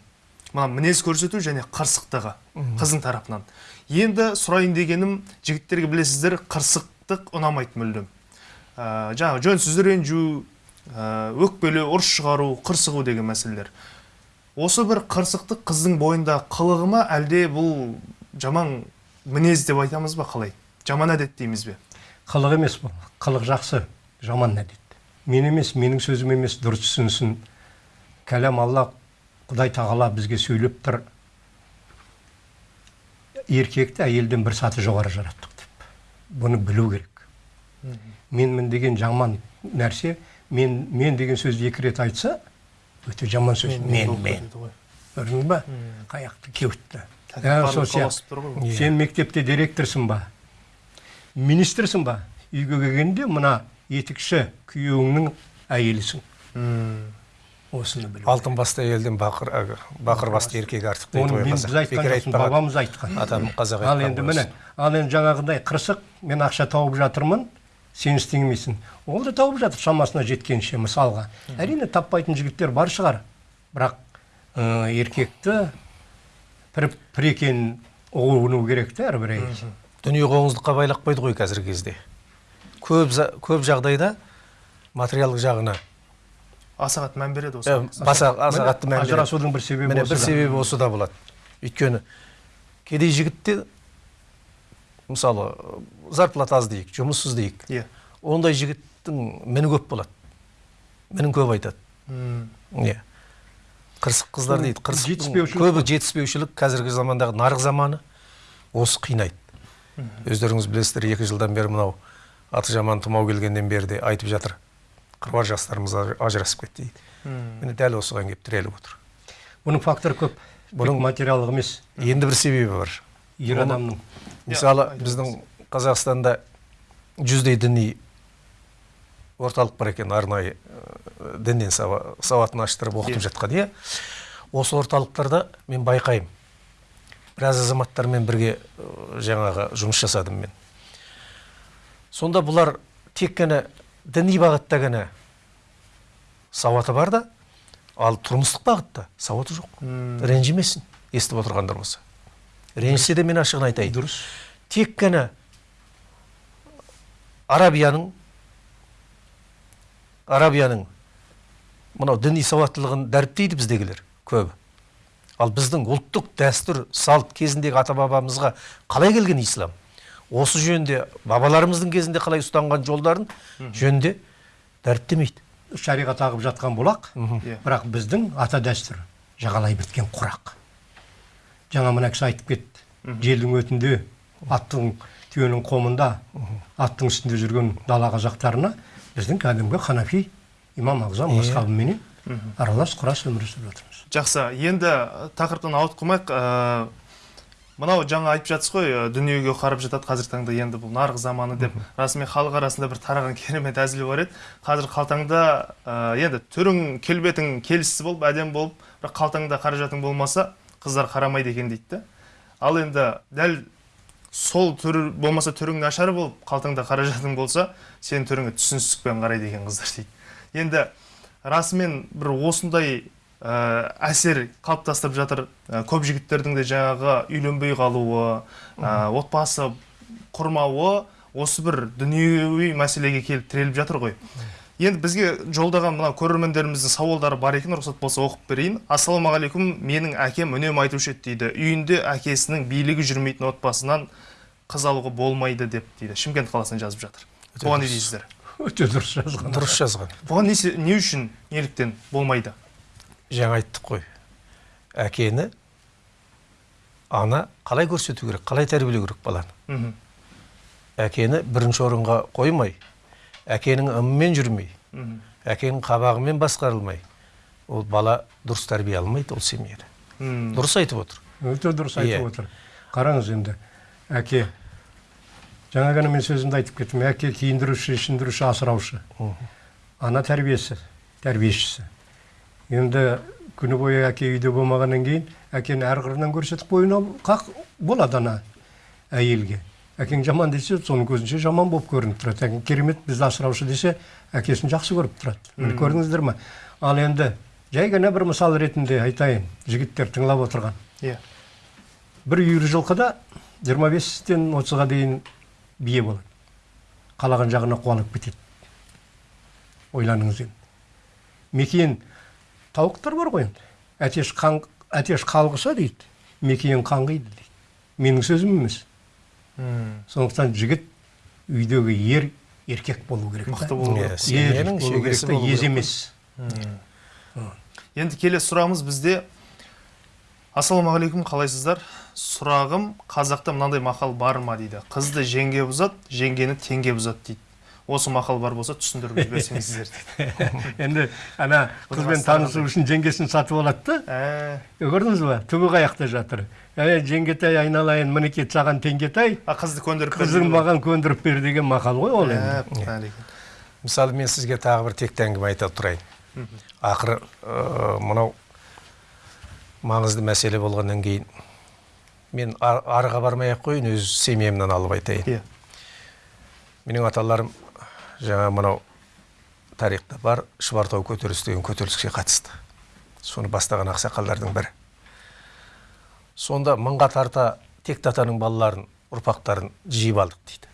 Мына мінез көрсету және қырсықтығы қыздың тарапынан. Енді сұрайын дегенім жігіттерге білесіздер қырсықтық ұнамайды мүлдем. Ә, жаңағы жөнсіз ренжу өкпелеу ұрыс шығару қырсығу деген мәселелер. Осы бір қырсықтық қыздың бойында қылығы ма? Әлде бұл жаман мінез деп айтамыз ба қалай? Жаман әдет дейміз бе?
Қылық емес бұл. Қылық жақсы жаман әдет. Мен емес менің сөзім емес дұрыс түсінсін. Кәлам алла құдай тағала бізге сөйлеп тұр. Еркекті әйелден бір саты жоғары жараттық деп. Бұны білу керек. Менмін деген жаман нәрсе мен мен деген сөзді екі рет айтса өте жаман сөз. Мен мен көрдің ба? Қаяқты кеуітті. Ә, сен мектепте директорсың ба? Министрсің ба? Үйге келгенде мына етікші күйеуіңнің әйелісің. Осыны білу
алтын басты әйелден бақыр әлгі бақыр басты еркек артық дейді
оны
ғой
біз айтқан бабамыз айтқан.
атам қазақ
ал енді міне ал енді жаңағыдай қырсық мен ақша тауып жатырмын. Сен істемейсің. Ол да тауып жатыр шамасына жеткенше мысалға. Әрине таппайтын жігіттер бар шығар. Бірақ ә, еркекті пір пір екенін ұғыну керек та әрбір әйел.
Дүние қоңыздыққа байлап қойды ғой қазіргі кезде. Көп, көп жағдайда материалдық жағына
аса қатты мән береді осы
ә, баса аса қатты мән береді.
ажырасудың бір себебі
міне бір себебі осы да болады. Өйткені кедей жігітте мысалы зарплата аз дейік жұмыссыз дейік
иә.
Ондай жігіттің міні көп болады. Мінін көп айтады. Иә. Қырсық қыздар дейді қырсық
жетіспеушілік
көбі жетіспеушілік. Қазіргі замандағы нарық заманы осы қинайды. Өздеріңіз білесіздер екі жылдан бері мынау аты жаман тұмау келгеннен бері де айтып жатыр. Қыруар жастарымыз аж- ажырасып кетті дейді. Міне дәл осыған келіп тіреліп отыр.
Бұның фактор көп. Бұның- материалдық емес.
енді бір себебі бар.
Ер адамның.
Мысалы біздің қазақстанда жүздей діни орталық бар екен арнайы ә, діннен сава- сауатын аштырып оқытып
Иә.
жатқан иә. Осы орталықтарда мен байқаймын. Біраз азаматтармен бірге ә, жаңағы жұмыс жасадым мен. Сонда бұлар тек қана діни бағытта ғана сауаты бар да ал тұрмыстық бағытта сауаты жоқ. Ренжімесін естіп отырғандар болса. Ренжісе де мен ашығын айтайын.
Дұрыс.
Тек қана арабияның арабияның мынау діни сауаттылығын дәріптейді біздегілер көбі ал біздің ұлттық дәстүр салт кезіндегі ата бабамызға қалай келген ислам? Осы жөнінде бабаларымыздың кезінде қалай ұстанған жолдарын жөнінде дәріптемейді.
Шариғат ағып жатқан бұлақ бірақ біздің ата дәстүр жағалай біткен құрақ. Жаңа мына кісі айтып кетті. Желдің өтінде аттың түйенің қомында аттың үстінде жүрген дала қазақтарына біздің кәдімгі ханафи имам ағзам мазхабыменен аралас құрас өмір сүріп жатырмыз.
Жақсы. Енді тақырыптан ауытқып қалмайық ә, мынау жаңа айтып жатсыз ғой ә, дүниеге қарап жатады қазіргі таңда енді бұл нарық заманы деп. Расымен халық арасында бір тараған керемет әзіл бар еді. Қазір қалтаңда ә, енді түрің келбетің келісті болып әдемі болып бірақ қалтаңда қаражатың болмаса қыздар қарамайды екен дейді да ал енді дәл сол түр болмаса түрің нашар болып қалтаңда қаражатың болса сенің түріңе түсіністікпен қарайды екен қыздар дейді. Енді расымен бір осындай ә, әсер қалыптастырып жатыр Ә, көп жігіттердің де жаңағы үйленбей қалуы ә, отбасы құрмауы осы бір дүниеви мәселеге келіп тіреліп жатыр ғой. Енді бізге жолдаған мына көрермендеріміздің сауалдары бар екен рұқсат болса оқып берейін. Ассалаумағалейкум менің әкем үнемі айтушы еді дейді. Үйінде әкесінің билігі жүрмейтін отбасынан қыз алуға болмайды деп дейді. Шымкент қаласынан жазып жатыр бұған не дейсіздер?
Өте дұрыс жазған.
Дұрыс жазған.
Бұған не, не үшін неліктен болмайды?
Жаңа айттық қой. Әкені ана қалай көрсету керек қалай тәрбиелеу керек баланы? Әкені бірінші орынға қоймай әкенің ымымен жүрмей әкенің қабағымен басқарылмай. Ол бала дұрыс тәрбие алмайды ол семьяда. Дұрыс айтып отыр.
Өте дұрыс айтып
Иә.
отыр. Қараңыз енді әке. Жаңа ғана мен сөзімді айтып кеттім. Әке киіндіруші ішіндіруші асыраушы. Ана тәрбиесі тәрбиешісі. Енді күні бойы әке үйде болмағаннан кейін әкені әр қырынан көрсетіп қойына қақ болады ана әйелге. Әкең жаман десе соның көзінше жаман болып көрініп тұрады. Әкең керемет бізді асыраушы десе әкесін жақсы көріп тұрады. Міне көрдіңіздер ма ал енді жай ғана бір мысал ретінде айтайын жігіттер тыңлап отырған.
Иә.
Бір үйір жылқыда 25-тен 30-ға дейін бие болады. Қалаған жағына қуалап кетеді. Ойланыңыз енді. Мекиен тауықтар бар ғой енді. Әтеш қан әтеш қалғыса дейді. Мекиен қаңғиды дейді. Менің сөзім емес. Сондықтан жігіт үйдегі ер еркек болу керек
мықты болу
Иә,
керек.
ез емес.
Енді келесі сұрағымыз бізде ассалаумағалейкум қалайсыздар? Сұрағым қазақта мынандай мақал бар ма? дейді. Қызды жеңге бұзады жеңгені теңге бұзады дейді. Осы мақал бар болса түсіндіріп жіберсеңіздер.
Енді ана қызбен танысу үшін жеңгесін сатып алады да.
Ә,
көрдіңіз ба? Түбі қаяқта жатыр. Ә жеңгетай айналайын мінекей саған теңгетай.
А қызды көндіріп бер
қызың маған көндіріп бер деген мақал ғой ол енді.
Ә, бәрекелді.
мысалы мен сізге тағы бір текті әңгіме айта тұрайын. Ақыры мынау маңызды мәселе болғаннан кейін мен ар- арыға бармай ақ қояйын өз семьямнан алып айтайын.
Иә.
Менің аталарым жаңа мынау тарихта бар шұбартау көтерілісі деген көтеріліске қатысты. Соны бастаған ақсақалдардың бірі. Сонда мыңға тарта текті атаның балаларын ұрпақтарын жиып алдық дейді.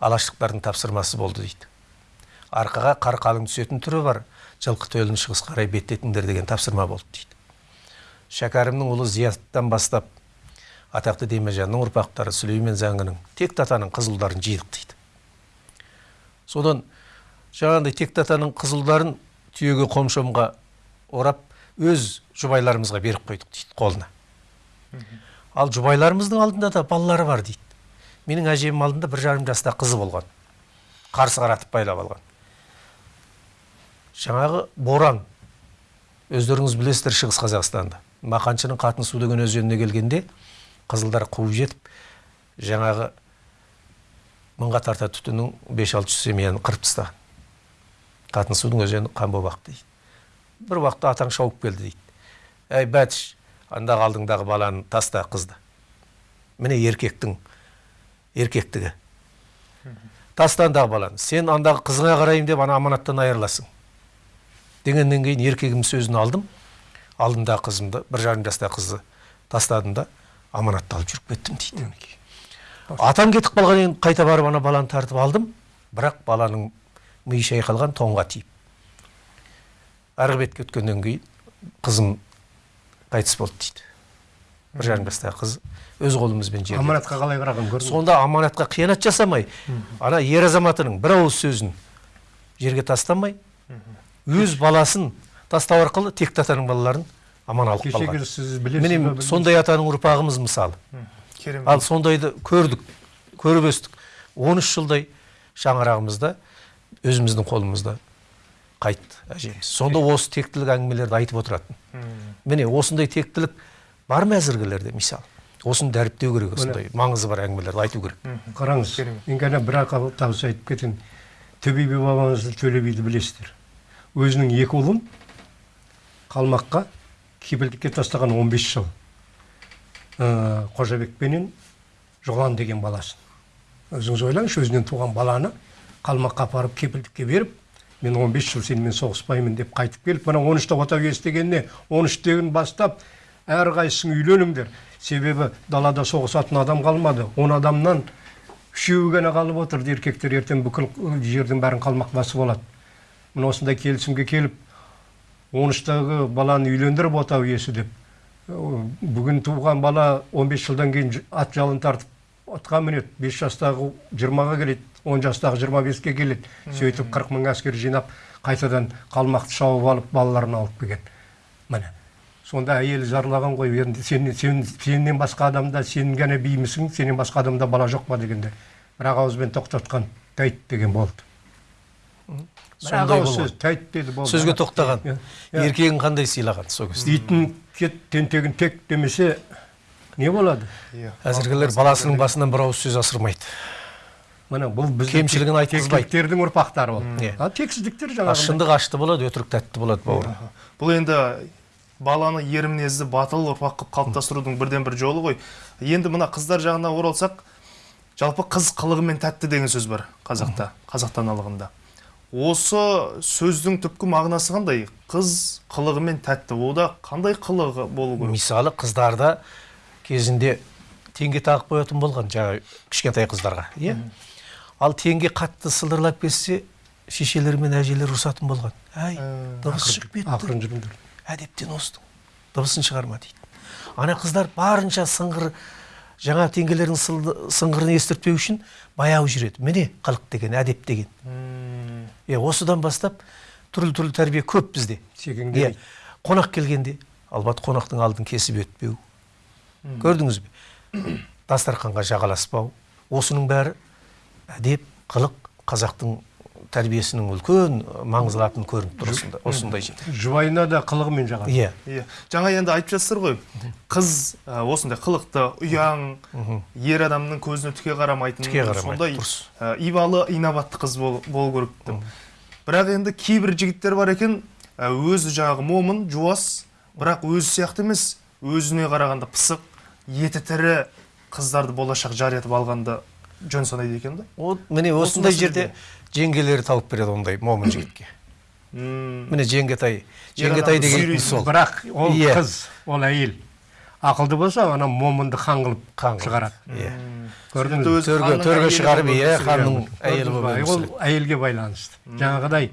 Алаштықтардың тапсырмасы болды дейді. Арқаға қар қалың түсетін түрі бар жылқы төлін шығыс қарай беттетіңдер деген тапсырма болды дейді. Шәкәрімнің ұлы зияттан бастап атақты демежанның ұрпақтары сүлеймен заңының текті атаның қызылдарын жидық дейді. Содан жаңағындай текті атаның қызылдарын түйеге қомшомға орап өз жұбайларымызға беріп қойдық дейді қолына. Ал жұбайларымыздың алдында да балалары бар дейді. Менің әжемнің алдында бір жарым жаста қызы болған. Қарсы қаратып байлап алған. Жаңағы боран. Өздеріңіз білесіздер шығыс қазақстанда мақаншының қатын су деген өзеніне келгенде қызылдар қуып жетіп жаңағы мыңға тарта түтіннің бес алты жүз семьяны қырып тастаған қатын судың өзені қан боп ақты дейді. Бір уақытта атаң шауып келді дейді. Әй бәтіш андағы алдыңдағы баланы таста қызды. Міне еркектің еркектігі. Таста андағы баланы. Сен андағы қызыңа қараймын деп ана аманаттан айырыласың. Дегеннен кейін еркегімнің сөзін алдым. Алдымдағы қызымды бір жарым жастағы қызды тастадым да аманатты алып жүріп кеттім дейді. Атам кетіп қалған кейін қайта барып ана баланы тартып алдым. Бірақ баланың миы шайқалған тоңға тиіп. Арғы бетке өткеннен кейін қызым қайтыс болды дейді. Бір жарым жастағы қыз өз қолымызбен жерледік.
аманатқа қалай қараған көрдіңіз бе?
сонда аманатқа қиянат жасамай ана ер азаматының бір ауыз сөзін жерге тастамай өз баласын тастау арқылы текті атаның балаларын аман алып
кешегі
қалған.
сіз білесіз
міне
бе, білмейсіз
сондай атаның ұрпағымыз мысалы
керемет
ал сондайды көрдік көріп өстік. 13 жылдай шаңырағымызда өзіміздің қолымызда қайтты әжеміз. Сонда осы тектілік әңгімелерді айтып отыратын. Міне осындай тектілік бар ма әзіргілерде мысалы осыны дәріптеу керек осындай маңызы бар әңгімелерді айту керек.
Қараңыз мен ғана бір ақ табыс айтып кетейін. Төбе би бабамызды төле биді білесіздер. Өзінің екі ұлын қалмаққа кепілдікке тастаған 15 жыл. Қожабекпенен жолан деген баласын. Өзіңіз ойлаңызшы өзінен туған баланы қалмаққа апарып кепілдікке беріп мен 15 жыл сенімен соғыспаймын деп қайтып келіп мына 13-те отау естігеніне 13-тен бастап әрқайсың үйленіңдер себебі далада соғысатын адам қалмады. Он адамнан үшеуі ғана қалып отырды еркектер. Ертең бүкіл жердің бәрін қалмақ басып алады міне осындай келісімге келіп 13-тағы баланы үйлендіріп отау иесі деп бүгін туған бала 15 жылдан кейін ат жалын тартып атқа мінеді. 5 жастағы 20-ға келеді 10 жастағы 25-ке келеді. Сөйтіп 40 мың әскер жинап қайтадан қалмақты шауып алып балаларын алып келген. Міне сонда әйелі зарлаған ғой. Енді сен, сен, сенен басқа адамда сен ғана беймісің сенен басқа адамда бала жоқ па дегенде. Бір ақ ауызбен тоқтатқан тәйт деген болды.
Сондай болған.
сөз тәйт деді болды
сөзге тоқтаған. Еркегін қандай сыйлаған сол кезде?
Итін кет тентегін тек демесе не болады?
Иә
әзіргілер баласының басынан бір ауыз сөз асырмайды.
Міне бұл біздің
Кемшілігін айтқызбайды.
ұрпақтары ол.
Иә.
а тексіздіктер
а
жаңағы
шындық ашты болады өтірік тәтті болады бауырым.
Бұл енді баланы ер мінезді батыл ұрпақ қылып қалыптастырудың бірден бір жолы ғой. Енді мына қыздар жағына оралсақ жалпы қыз қылығымен тәтті деген сөз бар қазақта қазақ даналығында. Осы сөздің түпкі мағынасы қандай? Қыз қылығымен тәтті. Ода қандай қылығы болу керек?
Мысалы қыздарда кезінде теңге тағып қоятын болған жаңағы кішкентай қыздарға иә? Ал теңге қатты сылдырлап кетсе шешелер мен әжелер ұрысатын болған. Әй
Ә,
дыбыс шығып кетті.
ақырын жүріңдер
әдептен остың дыбысын шығарма дейді. Ана қыздар барынша сыңғыр жаңа теңгелердің сыңғырын естіртпеу үшін баяу жүреді. Міне қылық деген әдеп деген. Е осыдан бастап түрлі түрлі тәрбие көп бізде. Иә қонақ келгенде албат қонақтың алдын кесіп өтпеу. Көрдіңіз бе? Дастарханға жағаласпау. Осының бәрі әдеп қылық қазақтың тәрбиесінің үлкен маңыздылатын көрініп тұр осында осындай жерде
жұбайына да қылығымен жағады.
Иә.
Иә. Жаңа енді айтып жатсыздар ғой қыз осындай қылықты ұяң ер адамның көзіне түке қарамайтын
Түке қарамайды,
сондай
дұрыс.
ибалы инабатты қыз бол, болу керек деп. Бірақ енді кейбір жігіттер бар екен өзі жаңағы момын жуас бірақ өзі сияқты емес өзіне қарағанда пысық еті тірі қыздарды болашақ жар етіп алғанды жөн санайды екен да.
Ол міне осындай жерде жеңгелері тауып береді ондай момын жігітке. Міне жеңгетай жеңгетай деген сол.
Бірақ ол
Иә.
қыз ол әйел. Ақылды болса ана момынды хан қылып
Хан
шығарады
иә.
Өзі
төрге шығарып иә ханның әйелі болып
ол әйелге байланысты. Жаңағыдай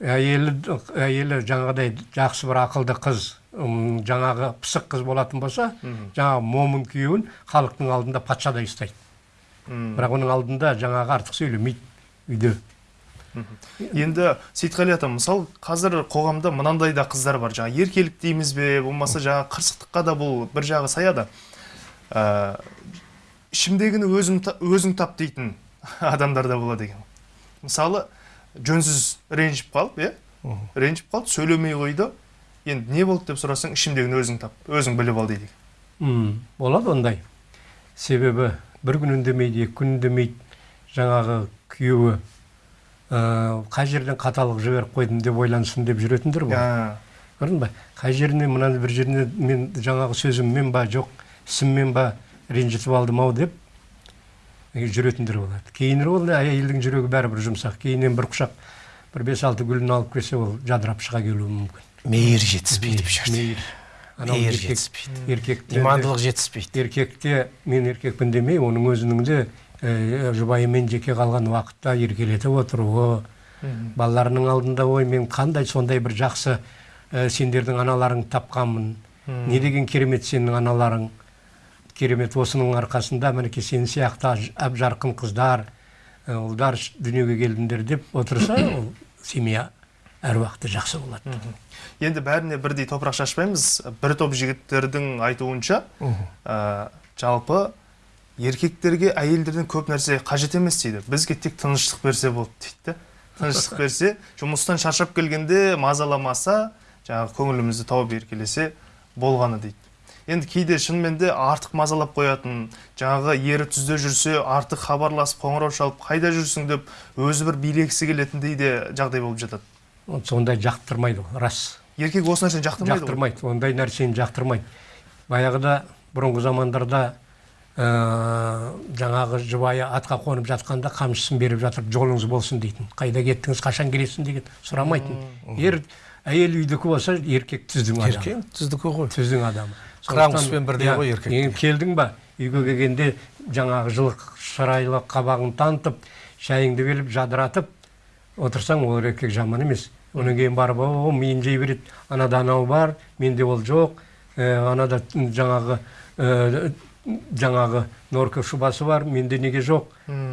әйелі әйелі жаңағыдай жақсы бір ақылды қыз жаңағы пысық қыз болатын болса жаңағы момын күйеуін халықтың алдында патшадай ұстайды. Бірақ оның алдында жаңағы артық сөйлемейді үйде.
Енді сейітқали ата мысалы қазір қоғамда мынандай да қыздар бар. Жаңа еркелік дейміз бе болмаса жаңа қырсықтыққа да бұл бір жағы саяды ә, ішімдегіні өзім, өзің тап дейтін адамдар да болады екен. Мысалы жөнсіз ренжіп қалып иә? Ренжіп қалды сөйлемей қойды. Енді не болды деп сұрасаң ішімдегіні өзің тап өзің біліп ал дейді.
Болады ондай. Себебі бір күн үндемейді екі күн үндемейді жаңағы күйеуі. Қай жерден қаталық жіберіп қойдым деп ойлансын деп жүретіндер бар
ә,
көрдің ба қай жеріне мына бір жеріне мен жаңағы сөзіммен ба жоқ ісіммен ба ренжітіп алдым ау деп жүретіндер болады. Кейінірек ол әйелдің жүрегі бәрібір жұмсақ. Кейіннен бір құшақ бір бес алты гүлін алып келсе ол жадырап шыға келуі мүмкін.
Мейір жетіспейді бұл жерде
мейір.
Мейір
еркек-
жетіспейді.
еркекте де-
имандылық жетіспейді.
еркекте мен еркекпін демей оның өзінің де жұбайымен жеке қалған уақытта еркелетіп отыруы балаларының алдында ой мен қандай сондай бір жақсы ә, сендердің аналарың тапқанмын. Не деген керемет сенің аналарың. Керемет осының арқасында мінекей сен сияқты әп жарқын қыздар ә, ұлдар дүниеге келдіңдер деп отырса ол семья әр уақытта жақсы болады.
Енді бәріне бірдей топырақ шашпаймыз. Бір топ жігіттердің айтуынша ә, жалпы еркектерге әйелдерден көп нәрсе қажет емес дейді. Бізге тек тыныштық берсе болды дейді. Да тыныштық берсе жұмыстан шаршап келгенде мазаламаса жаңағы көңілімізді тауып еркелесе болғаны дейді. Енді кейде шынымен де артық мазалап қоятын жаңағы ері түзде жүрсе артық хабарласып қоңырау шалып қайда жүрсің деп өзі бір билегісі келетіндей де жағдай болып жатады.
Сондай жақтырмайды рас.
Еркек осы нәрсені жақтырмайды
жақтырмайды ондай нәрсені жақтырмайды. Баяғыда бұрынғы замандарда ә, жаңағы жұбайы атқа қонып жатқанда қамшысын беріп жатыр жолыңыз болсын дейтін. Қайда кеттіңіз қашан келесің деген сұрамайтын. Ер әйел үйдікі болса еркек түздің адамы.
Еркек түздікі ғой.
Түздің адамы.
Қыран
Сондықтан,
құспен бірдей
иә,
ғой еркек.
енді келдің ба үйге келгенде жаңағы жылы шырайлы қабағын танытып шайыңды беріп жадыратып отырсаң ол еркек жаман емес. Одан кейін барып о миын жей береді анада анау бар менде ол жоқ ә, анада жаңағы ә, жаңағы норка шубасы бар менде неге жоқ?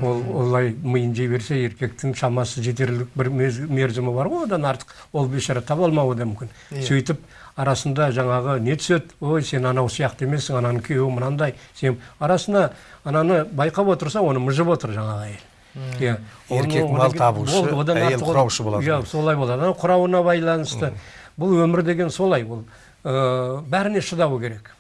Ол олай миын жей берсе еркектің шамасы жетерлік бір мерзімі бар ғой одан артық. Ол бейшара таба алмауы да мүмкін. Сөйтіп арасында жаңағы не түседі? Ой сен анау сияқты емессің ананың күйеуі мынандай. Сен арасына ананы байқап отырса оны мыжып отыр жаңағы әйел. Иә.
Еркек мал табушы,
болды, одан
әйел
артық ол-
құраушы болады.
иә солай болады. Ана құрауына байланысты. Бұл өмір деген солай. Ол ә, бәріне шыдау керек.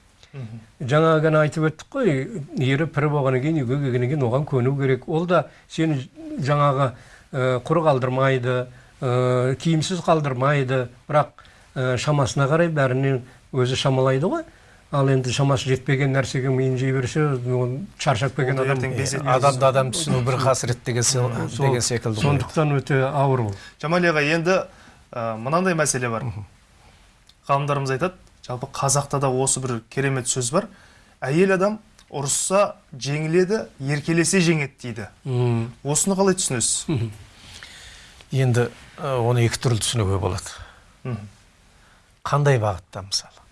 Жаңа ғана айтып өттік қой ері пір болғаннан кейін үйге келгеннен кейін оған көну керек. Ол да сені жаңағы ә, құр қалдырмайды ә, киімсіз қалдырмайды. Бірақ ә, шамасына қарай бәріне өзі шамалайды ғой. Ал енді шамасы жетпеген нәрсеге миын жей берсе ол шаршап келген адам
адамды адам түсіну бір қасірет деген секілді ғой.
сондықтан өте ауыр ол.
Жамал аға енді ә, мынандай мәселе бар. Ғалымдарымыз айтады жалпы қазақта да осы бір керемет сөз бар. Әйел адам ұрысса жеңіледі еркелесе жеңеді дейді.
М,
осыны қалай түсінесіз?
Енді ә, оны екі түрлі түсінуге болады.
Мгм.
қандай бағытта мысалы?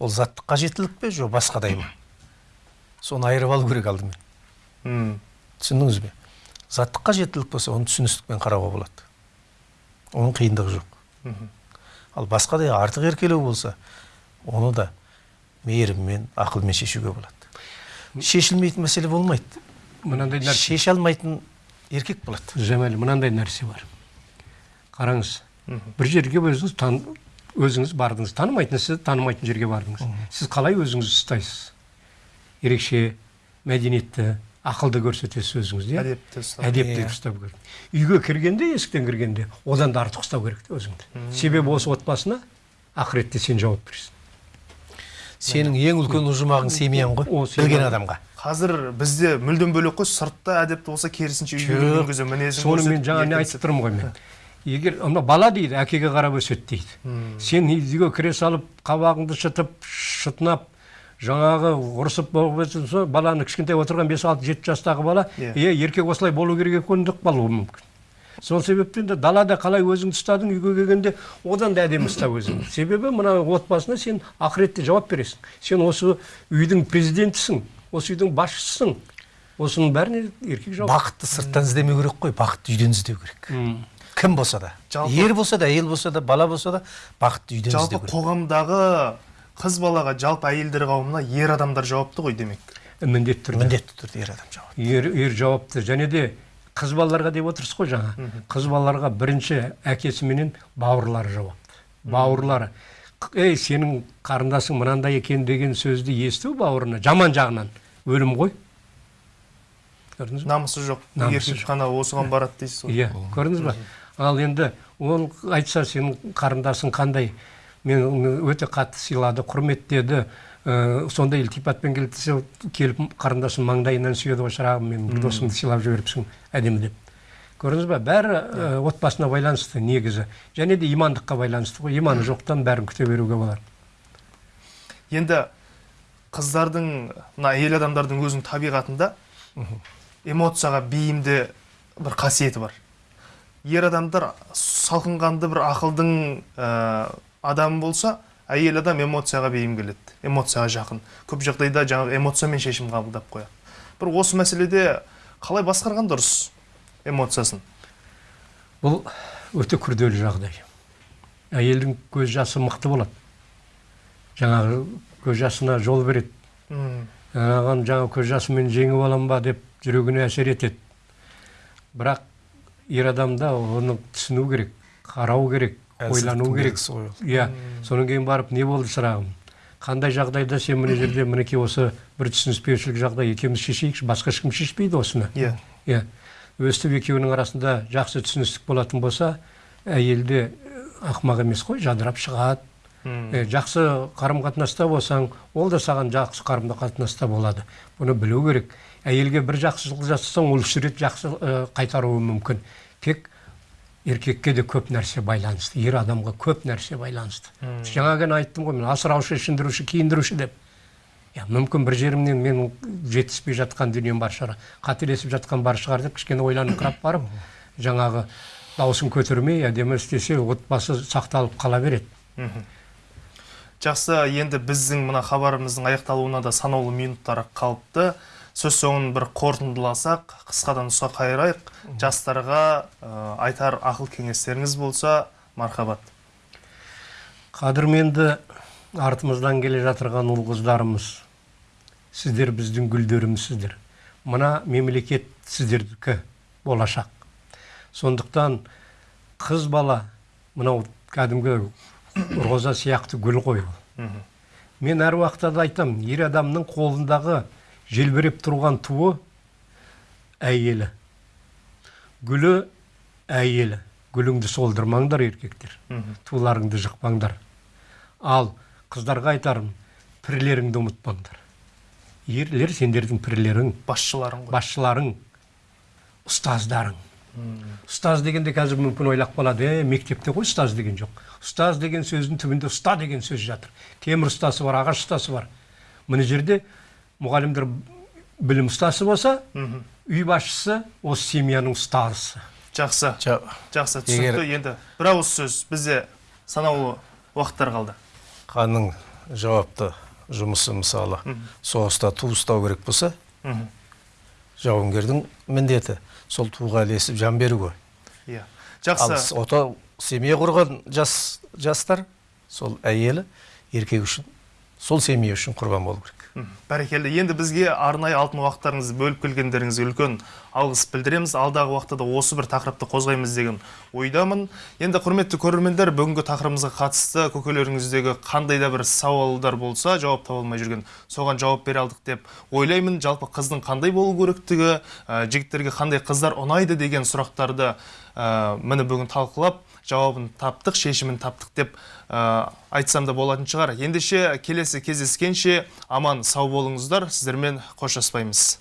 Ол заттық қажеттілік пе жоқ басқадай ма? Соны айырып алу керек алдымен. Түсіндіңіз бе? Заттық қажеттілік болса оны түсіністікпен қарауға болады. Оның қиындығы жоқ. Ал басқадай артық еркелеу болса оны да мейіріммен ақылмен шешуге болады. Шешілмейтін мәселе болмайды.
Мынандай нәрсе.
Шеше алмайтын еркек болады.
Жәмәл мынандай нәрсе бар. Қараңыз бір жерге өзіңіз тан, өзіңіз бардыңыз. Танымайтын сіз танымайтын жерге бардыңыз. Сіз қалай өзіңізді ұстайсыз? Ерекше мәдениетті ақылды көрсетесіз өзіңізді иә?
Әдепті ұстау.
әдепті
Иә.
ұстау керек. Үйге кіргенде есіктен кіргенде одан да артық ұстау керек те өзіңді. Себебі осы отбасына ақыретте сен жауап бересің.
Сенің ең үлкен ұжымағың семьяң ғой білген адамға.
Қазір бізде мүлдем бөлек қой сыртта әдепті болса керісінше үйге мінезін
соны мен жаңа не айтып тұрмын ғой мен. Егер ана бала дейді әкеге қарап өседі дейді. Сен үйге кіре салып қабағыңды шытып шытынап жаңағы ұрысып болып жатса, баланы кішкентай отырған бес алты жеті жастағы бала
Иә.
е еркек осылай болу керек екен деп қалуы мүмкін. Сол себептен де далада қалай өзіңді ұстадың үйге келгенде одан да әдемі ұста өзіңді себебі мына отбасына сен ақыретте жауап бересің. Сен осы үйдің президентісің осы үйдің басшысысың осының бәріне еркек жауап.
Бақытты сырттан іздемеу керек қой бақытты үйден іздеу керек. Кім болса да?
Жалпы-
ер болса да әйел болса да бала болса да бақытты үйден
жалпы
іздеу керек.
қоғамдағы қыз балаға жалпы әйелдер қауымына ер адамдар жауапты ғой демек.
Міндетті түрде.
Міндетті түрде ер адам жауап
ер, ер жауапты. Және де қыз балаларға деп отырсыз ғой жаңа. Қыз балаларға бірінші әкесі менен бауырлары жауапты. Бауырлары. Ей сенің қарындасың мынандай екен деген сөзді есту бауырына жаман жағынан. Өлім ғой. Көрдіңіз ба?
Намысы жоқ.
Намысы
еркек қана осыған барады дейсіз ғой.
Иә көрдіңіз ба? Ал енді ол айтса сенің қарындасың қандай? Мен өте қатты сыйлады құрметтеді. Ә, сондай ілтипатпен келіп қарындасым маңдайынан сүйеді ғой шырағым менің досымды сыйлап жіберіпсің әдемі деп. Көрдіңіз ба? Бәрі ә, отбасына байланысты негізі. Және де имандыққа байланысты ғой. Иманы жоқтан бәрін күте беруге болады
енді қыздардың мына әйел адамдардың өзінің табиғатында эмоцияға бейімді бір қасиеті бар. Ер адамдар салқынқанды бір ақылдың ә, адамы болса әйел адам эмоцияға бейім келеді эмоцияға жақын. Көп жағдайда жаңағы эмоциямен шешім қабылдап қояды бір осы мәселеде қалай басқарған дұрыс эмоциясын?
Бұл өте күрделі жағдай. Әйелдің көз жасы мықты болады. Жаңағы көз жасына жол береді.
М,
анаған жаңа көз жасымен жеңіп алам ба деп жүрегіне әсер етеді. Бірақ ер адамда оны түсіну керек қарау керек. Ойлану керек
ғой
иә содан кейін барып не болды шырағым қандай жағдайда сен мына жерде мінекей осы бір түсініспеушілік жағдай екеуміз шешейікші басқа ешкім шешпейді осыны?
Иә.
Иә. Өстіп екеуінің арасында жақсы түсіністік болатын болса әйелде ақымақ емес қой жадырап шығады. Жақсы қарым қатынаста болсаң ол да саған жақсы қарым қатынаста болады. Бұны білу керек. Әйелге бір жақсылық жасасаң ол үш рет жақсы қайтаруы мүмкін. Тек еркекке де көп нәрсе байланысты ер адамға көп нәрсе байланысты жаңа ғана айттым ғой мен асыраушы ішіндіруші киіндіруші деп иә мүмкін бір жерімнен менің жетіспей жатқан дүнием бар шығар қателесіп жатқан бар шығар деп кішкене ойланыңқырап барып жаңағы дауысын көтермей әдемі істесе отбасы сақталып қала береді
жақсы енді біздің мына хабарымыздың аяқталуына да санаулы минуттар қалыпты сөз соңын бір қорытындыласақ қысқадан нұсқа қайырайық. Жастарға ә, айтар ақыл кеңестеріңіз болса мархабат.
Қадірменді артымыздан келе жатырған ұл қыздарымыз сіздер біздің гүлдерімізсіздер. Мына мемлекет сіздердікі болашақ. Сондықтан қыз бала мынау кәдімгі роза сияқты гүл ғой ол. Мен әр уақытта да айтамын ер адамның қолындағы желбіреп тұрған туы әйелі. Гүлі әйелі. Гүліңді солдырмаңдар еркектер. Туларыңды жықпаңдар. Ал қыздарға айтарым пірлеріңді ұмытпаңдар. Ерлер сендердің пірлерің
басшыларың ғой.
Басшыларың. Ұстаздарың. Ұстаз дегенде қазір мүмкін ойлап қалады. Е мектепте ғой ұстаз деген жоқ. Ұстаз деген сөздің түбінде ұста деген сөз жатыр. Темір ұстасы бар ағаш ұстасы бар. Мына жерде мұғалімдер білім ұстасы болса үй басшысы осы семьяның ұстазы
жақсы.
Жа-
жақсы. Түсінікті енді. Бір ауыз сөз. Бізде санаулы уақыттар қалды.
Ханның жауапты жұмысы мысалы. Соғыста ту ұстау керек болса жауынгердің міндеті. Сол туға ілесіп жан беру ғой.
Иә. Жақсы.
Ото семья құрған жас жастар сол әйелі еркек үшін сол семья үшін құрбан болу керек.
Бәрекелді. Енді бізге арнайы алтын уақыттарыңызды бөліп келгендеріңізге үлкен алғыс білдіреміз. Алдағы уақытта да осы бір тақырыпты қозғаймыз деген ойдамын. Енді құрметті көрермендер бүгінгі тақырыбымызға қатысты көкелеріңіздегі қандай да бір сауалдар болса жауап таба алмай жүрген соған жауап бере алдық деп ойлаймын. Жалпы қыздың қандай болу керектігі ә, жігіттерге қандай қыздар ұнайды деген сұрақтарды ә, міне бүгін талқылап жауабын таптық шешімін таптық деп айтсам да болатын шығар. Ендеше келесі кездескенше аман сау болыңыздар. Сіздермен қоштаспаймыз.